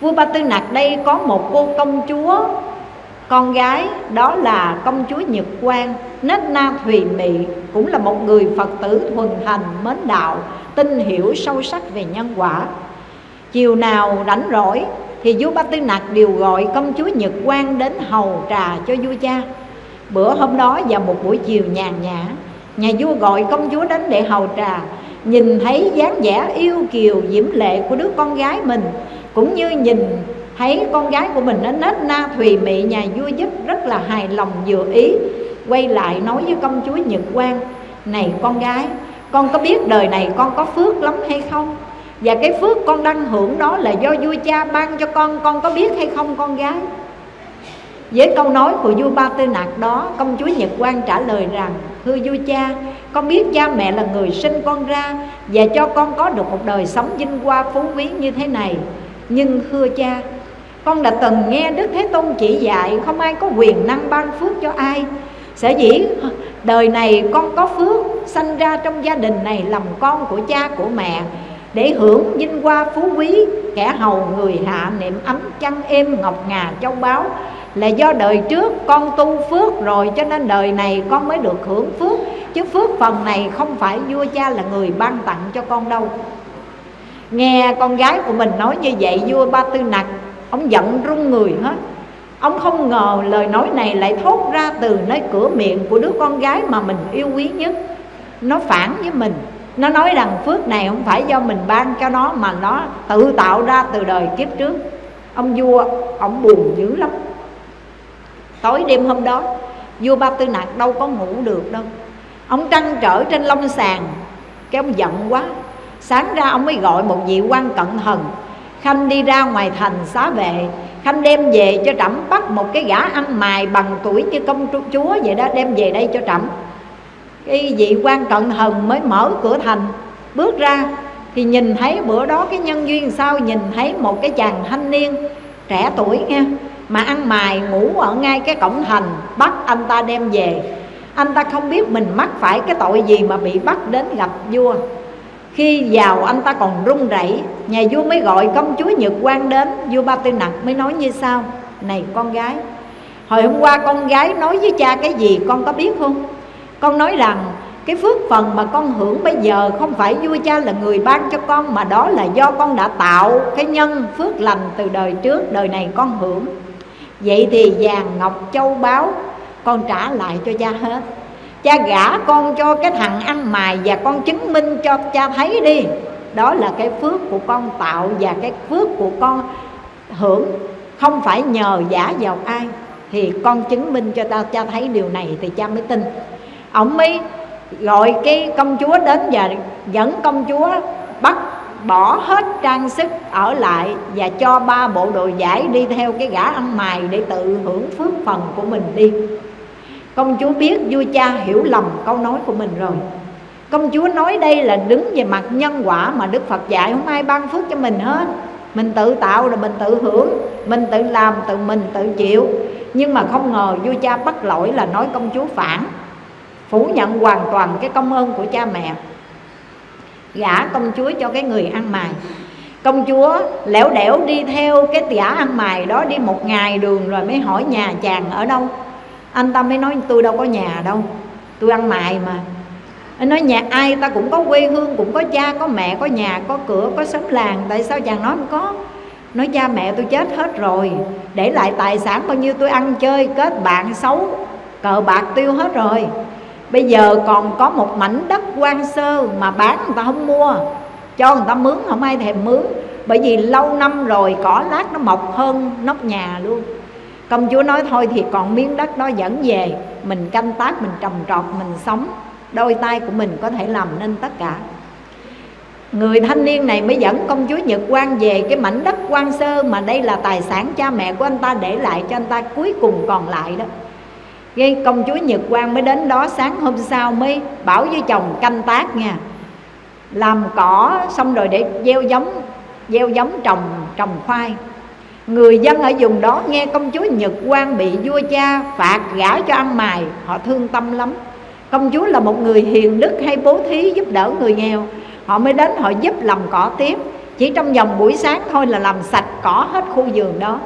vua ba tư nặc đây có một cô công chúa, con gái, đó là công chúa nhật quang. Nết na thùy mị cũng là một người phật tử thuần thành mến đạo, tin hiểu sâu sắc về nhân quả. Chiều nào rảnh rỗi thì vua ba tư nặc đều gọi công chúa nhật quang đến hầu trà cho vua cha. Bữa hôm đó vào một buổi chiều nhàn nhã nhà vua gọi công chúa đến để hầu trà. Nhìn thấy dáng vẻ yêu kiều, diễm lệ của đứa con gái mình, cũng như nhìn thấy con gái của mình nó nết na, thùy mị, nhà vua giúp rất là hài lòng, vừa ý, quay lại nói với công chúa nhật quang, này con gái, con có biết đời này con có phước lắm hay không? Và cái phước con đang hưởng đó là do vua cha ban cho con con có biết hay không con gái? Với câu nói của vua ba tư nặc đó, công chúa nhật quang trả lời rằng thưa vua cha, con biết cha mẹ là người sinh con ra và cho con có được một đời sống vinh hoa phú quý như thế này. Nhưng thưa cha, con đã từng nghe Đức Thế Tôn chỉ dạy, Không ai có quyền năng ban phước cho ai. Sở dĩ đời này con có phước Sanh ra trong gia đình này làm con của cha, của mẹ, Để hưởng vinh hoa phú quý, Kẻ hầu người hạ niệm ấm chăn êm ngọc ngà châu báu. Là do đời trước con tu phước rồi Cho nên đời này con mới được hưởng phước. Chứ phước phần này không phải vua cha là người ban tặng cho con đâu. Nghe con gái của mình nói như vậy vua Ba Tư Nặc Ông giận run người hết. Ông không ngờ lời nói này lại thốt ra từ nơi cửa miệng của đứa con gái mà mình yêu quý nhất. Nó phản với mình. Nó nói rằng phước này không phải do mình ban cho nó Mà nó tự tạo ra từ đời kiếp trước. Ông vua, ông buồn dữ lắm. Tối đêm hôm đó, Vua Ba Tư nạc đâu có ngủ được đâu. Ông trăn trở trên lông sàn Cái ông giận quá. Sáng ra ông mới gọi một vị quan cận thần Khanh đi ra ngoài thành xá vệ. Khanh đem về cho trẫm bắt một cái gã ăn mài bằng tuổi như công chúa vậy đó, Đem về đây cho trẫm. Cái vị quan cận thần mới mở cửa thành. Bước ra thì nhìn thấy bữa đó cái nhân duyên sao, Nhìn thấy một cái chàng thanh niên trẻ tuổi nha mà ăn mài, ngủ ở ngay cái cổng thành, Bắt anh ta đem về. Anh ta không biết mình mắc phải cái tội gì mà bị bắt đến gặp vua. Khi vào, anh ta còn run rẩy. Nhà vua mới gọi công chúa Nhật Quang đến. Vua Ba Tư Nặc mới nói như sau. Này con gái, Hồi hôm qua con gái nói với cha cái gì con có biết không? Con nói rằng, cái phước phần mà con hưởng bây giờ Không phải vua cha là người ban cho con, Mà đó là do con đã tạo cái nhân phước lành từ đời trước, Đời này con hưởng. Vậy thì vàng ngọc châu báu, Con trả lại cho cha hết. Cha gả con cho cái thằng ăn mài và con chứng minh cho cha thấy đi. Đó là cái phước của con tạo và cái phước của con hưởng. Không phải nhờ giả vào ai, thì con chứng minh cho ta, cha thấy điều này thì cha mới tin. Ông mới gọi cái công chúa đến và dẫn công chúa bắt bỏ hết trang sức ở lại và cho ba bộ đồ giải đi theo cái gã ăn mày để tự hưởng phước phần của mình đi. Công chúa biết vua cha hiểu lầm câu nói của mình rồi. Công chúa nói đây là đứng về mặt nhân quả Mà Đức Phật dạy không ai ban phước cho mình hết. Mình tự tạo rồi mình tự hưởng, Mình tự làm, tự mình tự chịu. Nhưng mà không ngờ vua cha bắt lỗi là nói công chúa phản, Phủ nhận hoàn toàn cái công ơn của cha mẹ gả công chúa cho cái người ăn mày. Công chúa lẻo đẻo đi theo cái tỉa ăn mày đó đi một ngày đường rồi mới hỏi nhà chàng ở đâu. Anh ta mới nói, tôi đâu có nhà đâu, tôi ăn mày mà. Anh nói, nhà ai ta cũng có quê hương, cũng có cha, có mẹ, có nhà, có cửa, có xóm làng, tại sao chàng nói không có? Nói, cha mẹ tôi chết hết rồi, để lại tài sản bao nhiêu tôi ăn chơi, kết bạn xấu, cờ bạc tiêu hết rồi bây giờ còn có một mảnh đất quan sơ mà bán người ta không mua. Cho người ta mướn, không ai thèm mướn. Bởi vì lâu năm rồi cỏ lát nó mọc hơn nóc nhà luôn. Công chúa nói thôi thì còn miếng đất đó dẫn về. Mình canh tác, mình trồng trọt, mình sống. Đôi tay của mình có thể làm nên tất cả. Người thanh niên này mới dẫn công chúa Nhật Quang về cái mảnh đất quan sơ Mà đây là tài sản cha mẹ của anh ta để lại cho anh ta cuối cùng còn lại đó. Gây công chúa Nhật Quang mới đến đó sáng hôm sau mới bảo với chồng canh tác nha. Làm cỏ xong rồi để gieo giống Gieo giống trồng trồng khoai. Người dân ở vùng đó nghe công chúa Nhật Quang bị vua cha phạt gả cho ăn mài, Họ thương tâm lắm. Công chúa là một người hiền đức hay bố thí giúp đỡ người nghèo. Họ mới đến họ giúp làm cỏ tiếp. Chỉ trong vòng buổi sáng thôi là làm sạch cỏ hết khu vườn đó.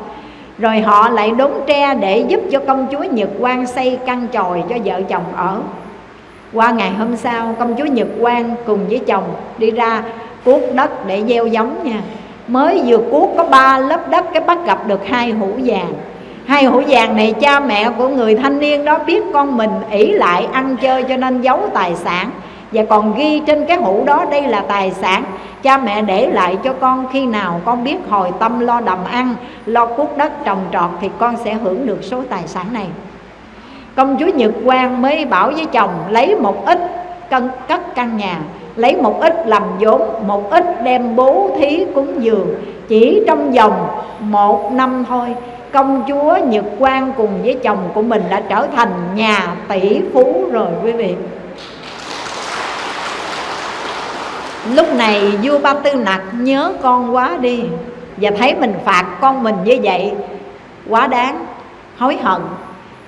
Rồi họ lại đốn tre để giúp cho công chúa Nhật Quang xây căn tròi cho vợ chồng ở. Qua ngày hôm sau, công chúa Nhật Quang cùng với chồng đi ra cuốc đất để gieo giống nha. Mới vừa cuốc có ba lớp đất, cái bắt gặp được hai hũ vàng. Hai hũ vàng này cha mẹ của người thanh niên đó biết con mình ỷ lại ăn chơi cho nên giấu tài sản. Và còn ghi trên cái hũ đó, đây là tài sản cha mẹ để lại cho con khi nào con biết hồi tâm lo đầm ăn, lo cuốc đất trồng trọt thì con sẽ hưởng được số tài sản này. Công chúa nhật quang mới bảo với chồng, lấy một ít cân, cất căn nhà, lấy một ít làm vốn, một ít đem bố thí cúng dường. Chỉ trong vòng một năm thôi, công chúa nhật quang cùng với chồng của mình đã trở thành nhà tỷ phú rồi quý vị. Lúc này vua ba tư nặc nhớ con quá đi và thấy mình phạt con mình như vậy, quá đáng, hối hận.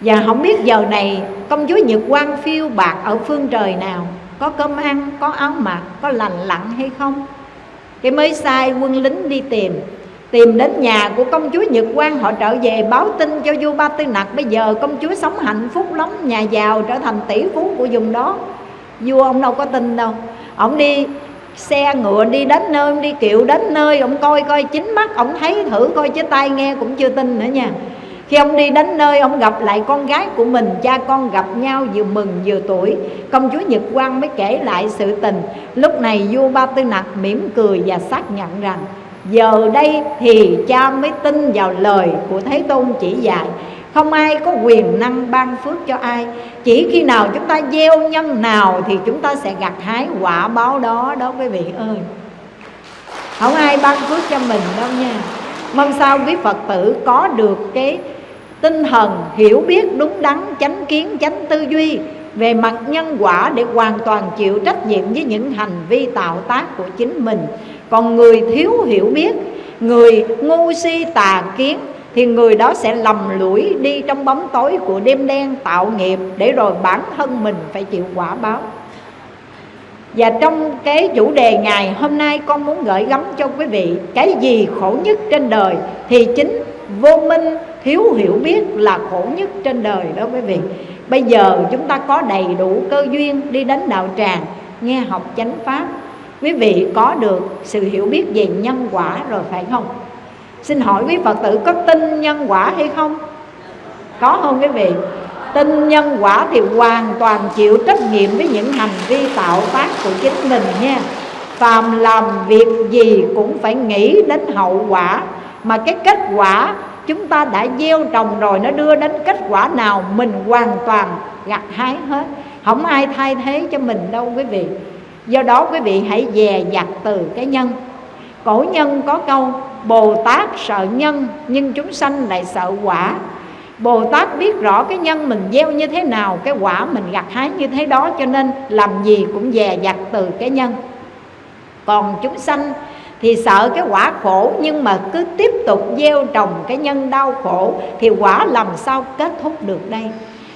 Và không biết giờ này công chúa nhật quang phiêu bạc ở phương trời nào, có cơm ăn, có áo mặc, có lành lặn hay không? Cái mới sai quân lính đi tìm tìm đến nhà của công chúa nhật quang, họ trở về báo tin cho vua ba tư nặc, bây giờ công chúa sống hạnh phúc lắm, nhà giàu trở thành tỷ phú của vùng đó. Vua, ông đâu có tin đâu. Ông đi xe ngựa đi đến nơi, đi kiệu đến nơi, ông coi coi chính mắt, ông thấy thử coi chứ tay nghe cũng chưa tin nữa nha. Khi ông đi đến nơi, ông gặp lại con gái của mình, cha con gặp nhau vừa mừng vừa tuổi. Công chúa nhật quang mới kể lại sự tình. Lúc này vua ba tư nặc mỉm cười và xác nhận rằng, giờ đây thì cha mới tin vào lời của thế tôn chỉ dạy không ai có quyền năng ban phước cho ai. Chỉ khi nào chúng ta gieo nhân nào thì chúng ta sẽ gặt hái quả báo đó đó quý vị ơi. Không ai ban phước cho mình đâu nha. Mong sao quý phật tử có được cái tinh thần hiểu biết đúng đắn, chánh kiến, chánh tư duy về mặt nhân quả để hoàn toàn chịu trách nhiệm với những hành vi tạo tác của chính mình. Còn người thiếu hiểu biết, người ngu si tà kiến thì người đó sẽ lầm lũi đi trong bóng tối của đêm đen tạo nghiệp để rồi bản thân mình phải chịu quả báo. Và trong cái chủ đề ngày hôm nay, con muốn gửi gắm cho quý vị Cái gì khổ nhất trên đời Thì chính vô minh thiếu hiểu biết là khổ nhất trên đời đó quý vị. Bây giờ chúng ta có đầy đủ cơ duyên đi đến đạo tràng, Nghe học chánh pháp. Quý vị có được sự hiểu biết về nhân quả rồi phải không? Xin hỏi quý Phật tử có tin nhân quả hay không? Có không quý vị? Tin nhân quả thì hoàn toàn chịu trách nhiệm với những hành vi tạo tác của chính mình nha. Phàm làm việc gì cũng phải nghĩ đến hậu quả. Mà cái kết quả chúng ta đã gieo trồng rồi Nó đưa đến kết quả nào, mình hoàn toàn gặt hái hết. Không ai thay thế cho mình đâu quý vị. Do đó quý vị hãy dè dặt từ cái nhân. Cổ nhân có câu, Bồ Tát sợ nhân, nhưng chúng sanh lại sợ quả. Bồ Tát biết rõ cái nhân mình gieo như thế nào, Cái quả mình gặt hái như thế đó, Cho nên làm gì cũng dè dặt từ cái nhân. Còn chúng sanh thì sợ cái quả khổ, Nhưng mà cứ tiếp tục gieo trồng cái nhân đau khổ, Thì quả làm sao kết thúc được đây?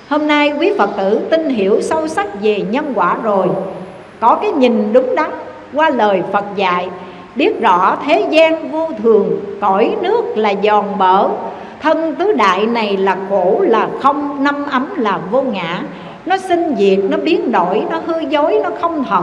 Hôm nay quý Phật tử tin hiểu sâu sắc về nhân quả rồi. Có cái nhìn đúng đắn, qua lời Phật dạy biết rõ thế gian vô thường, cõi nước là giòn bở. Thân tứ đại này là khổ, là không, năm ấm là vô ngã. Nó sinh diệt, nó biến đổi, nó hư dối, nó không thật.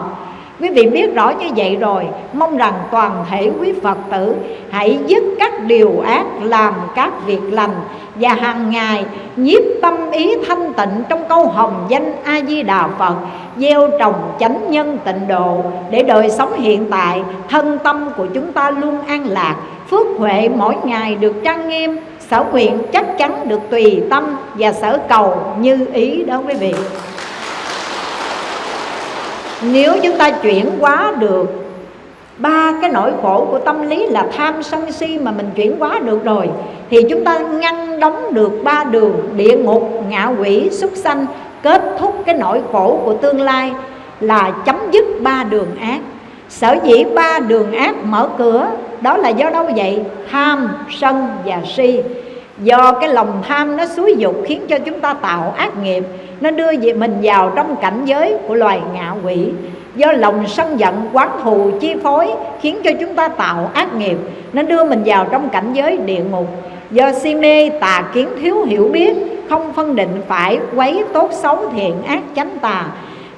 Quý vị biết rõ như vậy rồi, Mong rằng toàn thể quý Phật tử Hãy dứt các điều ác Làm các việc lành Và hàng ngày nhiếp tâm ý thanh tịnh Trong câu hồng danh A-di-đà Phật, Gieo trồng chánh nhân tịnh độ Để đời sống hiện tại, Thân tâm của chúng ta luôn an lạc. Phước huệ mỗi ngày được trang nghiêm, Sở nguyện chắc chắn được tùy tâm Và sở cầu như ý đó quý vị nếu chúng ta chuyển hóa được ba cái nỗi khổ của tâm lý là tham sân si mà mình chuyển hóa được rồi, thì chúng ta ngăn đóng được ba đường địa ngục, ngạ quỷ, súc sanh, kết thúc cái nỗi khổ của tương lai là chấm dứt ba đường ác. Sở dĩ ba đường ác mở cửa, đó là do đâu vậy? Tham, sân và si do cái lòng tham nó xúi dục khiến cho chúng ta tạo ác nghiệp, nó đưa về mình vào trong cảnh giới của loài ngạ quỷ. Do lòng sân giận, quán thù, chi phối khiến cho chúng ta tạo ác nghiệp, nó đưa mình vào trong cảnh giới địa ngục. Do si mê tà kiến thiếu hiểu biết, không phân định phải quấy tốt xấu thiện ác chánh tà,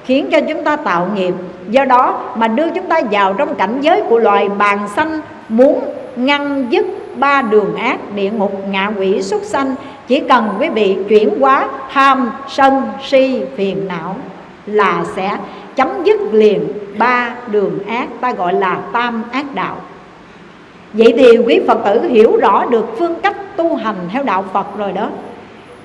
khiến cho chúng ta tạo nghiệp. Do đó mà đưa chúng ta vào trong cảnh giới của loài bàn xanh muốn ngăn dứt ba đường ác địa ngục ngạ quỷ xuất sanh, chỉ cần quý vị chuyển hóa tham, sân, si, phiền não là sẽ chấm dứt liền ba đường ác, ta gọi là tam ác đạo. Vậy thì quý phật tử hiểu rõ được phương cách tu hành theo đạo phật rồi đó.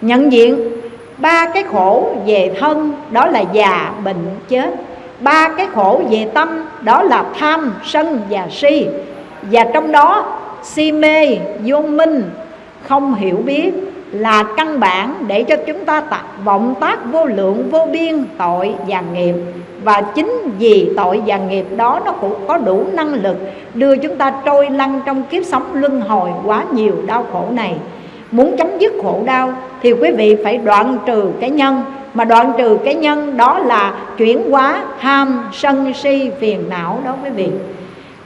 Nhận diện ba cái khổ về thân, đó là già, bệnh, chết. Ba cái khổ về tâm, đó là tham, sân và si. Và trong đó si mê, vô minh, không hiểu biết là căn bản để cho chúng ta tạo vọng tác vô lượng, vô biên tội và nghiệp. Và chính vì tội và nghiệp đó nó cũng có đủ năng lực đưa chúng ta trôi lăn trong kiếp sống luân hồi quá nhiều đau khổ này. Muốn chấm dứt khổ đau thì quý vị phải đoạn trừ cái nhân. Mà đoạn trừ cái nhân đó là chuyển hóa ham, sân si, phiền não đó quý vị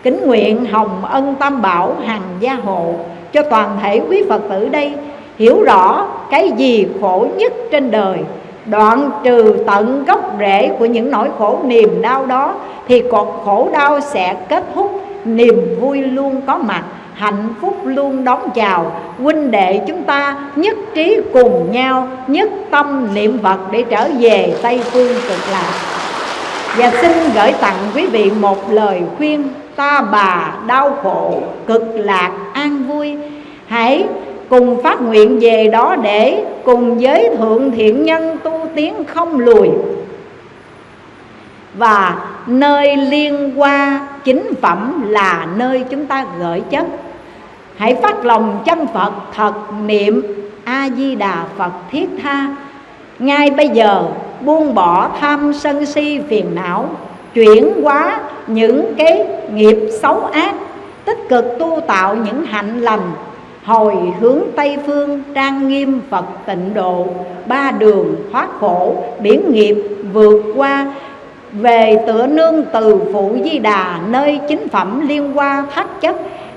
kính nguyện hồng ân tam bảo hằng gia hộ cho toàn thể quý phật tử đây. Hiểu rõ cái gì khổ nhất trên đời, đoạn trừ tận gốc rễ của những nỗi khổ niềm đau đó, thì cột khổ đau sẽ kết thúc, niềm vui luôn có mặt, hạnh phúc luôn đón chào. Huynh đệ chúng ta nhất trí cùng nhau, nhất tâm niệm phật để trở về tây phương cực lạc. Và xin gửi tặng quý vị một lời khuyên ta bà đau khổ, cực lạc, an vui. Hãy cùng phát nguyện về đó để cùng với thượng thiện nhân tu tiến không lùi. Và nơi liên qua chính phẩm là nơi chúng ta gửi chất. Hãy phát lòng chân phật thật niệm a di đà phật thiết tha. Ngay bây giờ, buông bỏ tham sân si phiền não chuyển hóa những cái nghiệp xấu ác, tích cực tu tạo những hạnh lành, hồi hướng tây phương, trang nghiêm phật tịnh độ, ba đường thoát khổ biển nghiệp vượt qua, về tựa nương từ phụ di đà, nơi chính phẩm liên hoa thất chất,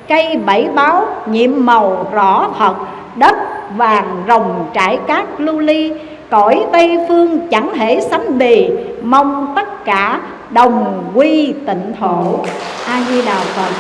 cây bảy báo nhiệm màu rõ thật, đất vàng rồng trải cát lưu ly, cõi tây phương chẳng thể sánh bì mong tất cả đồng quy tịnh thổ. A di đà phật.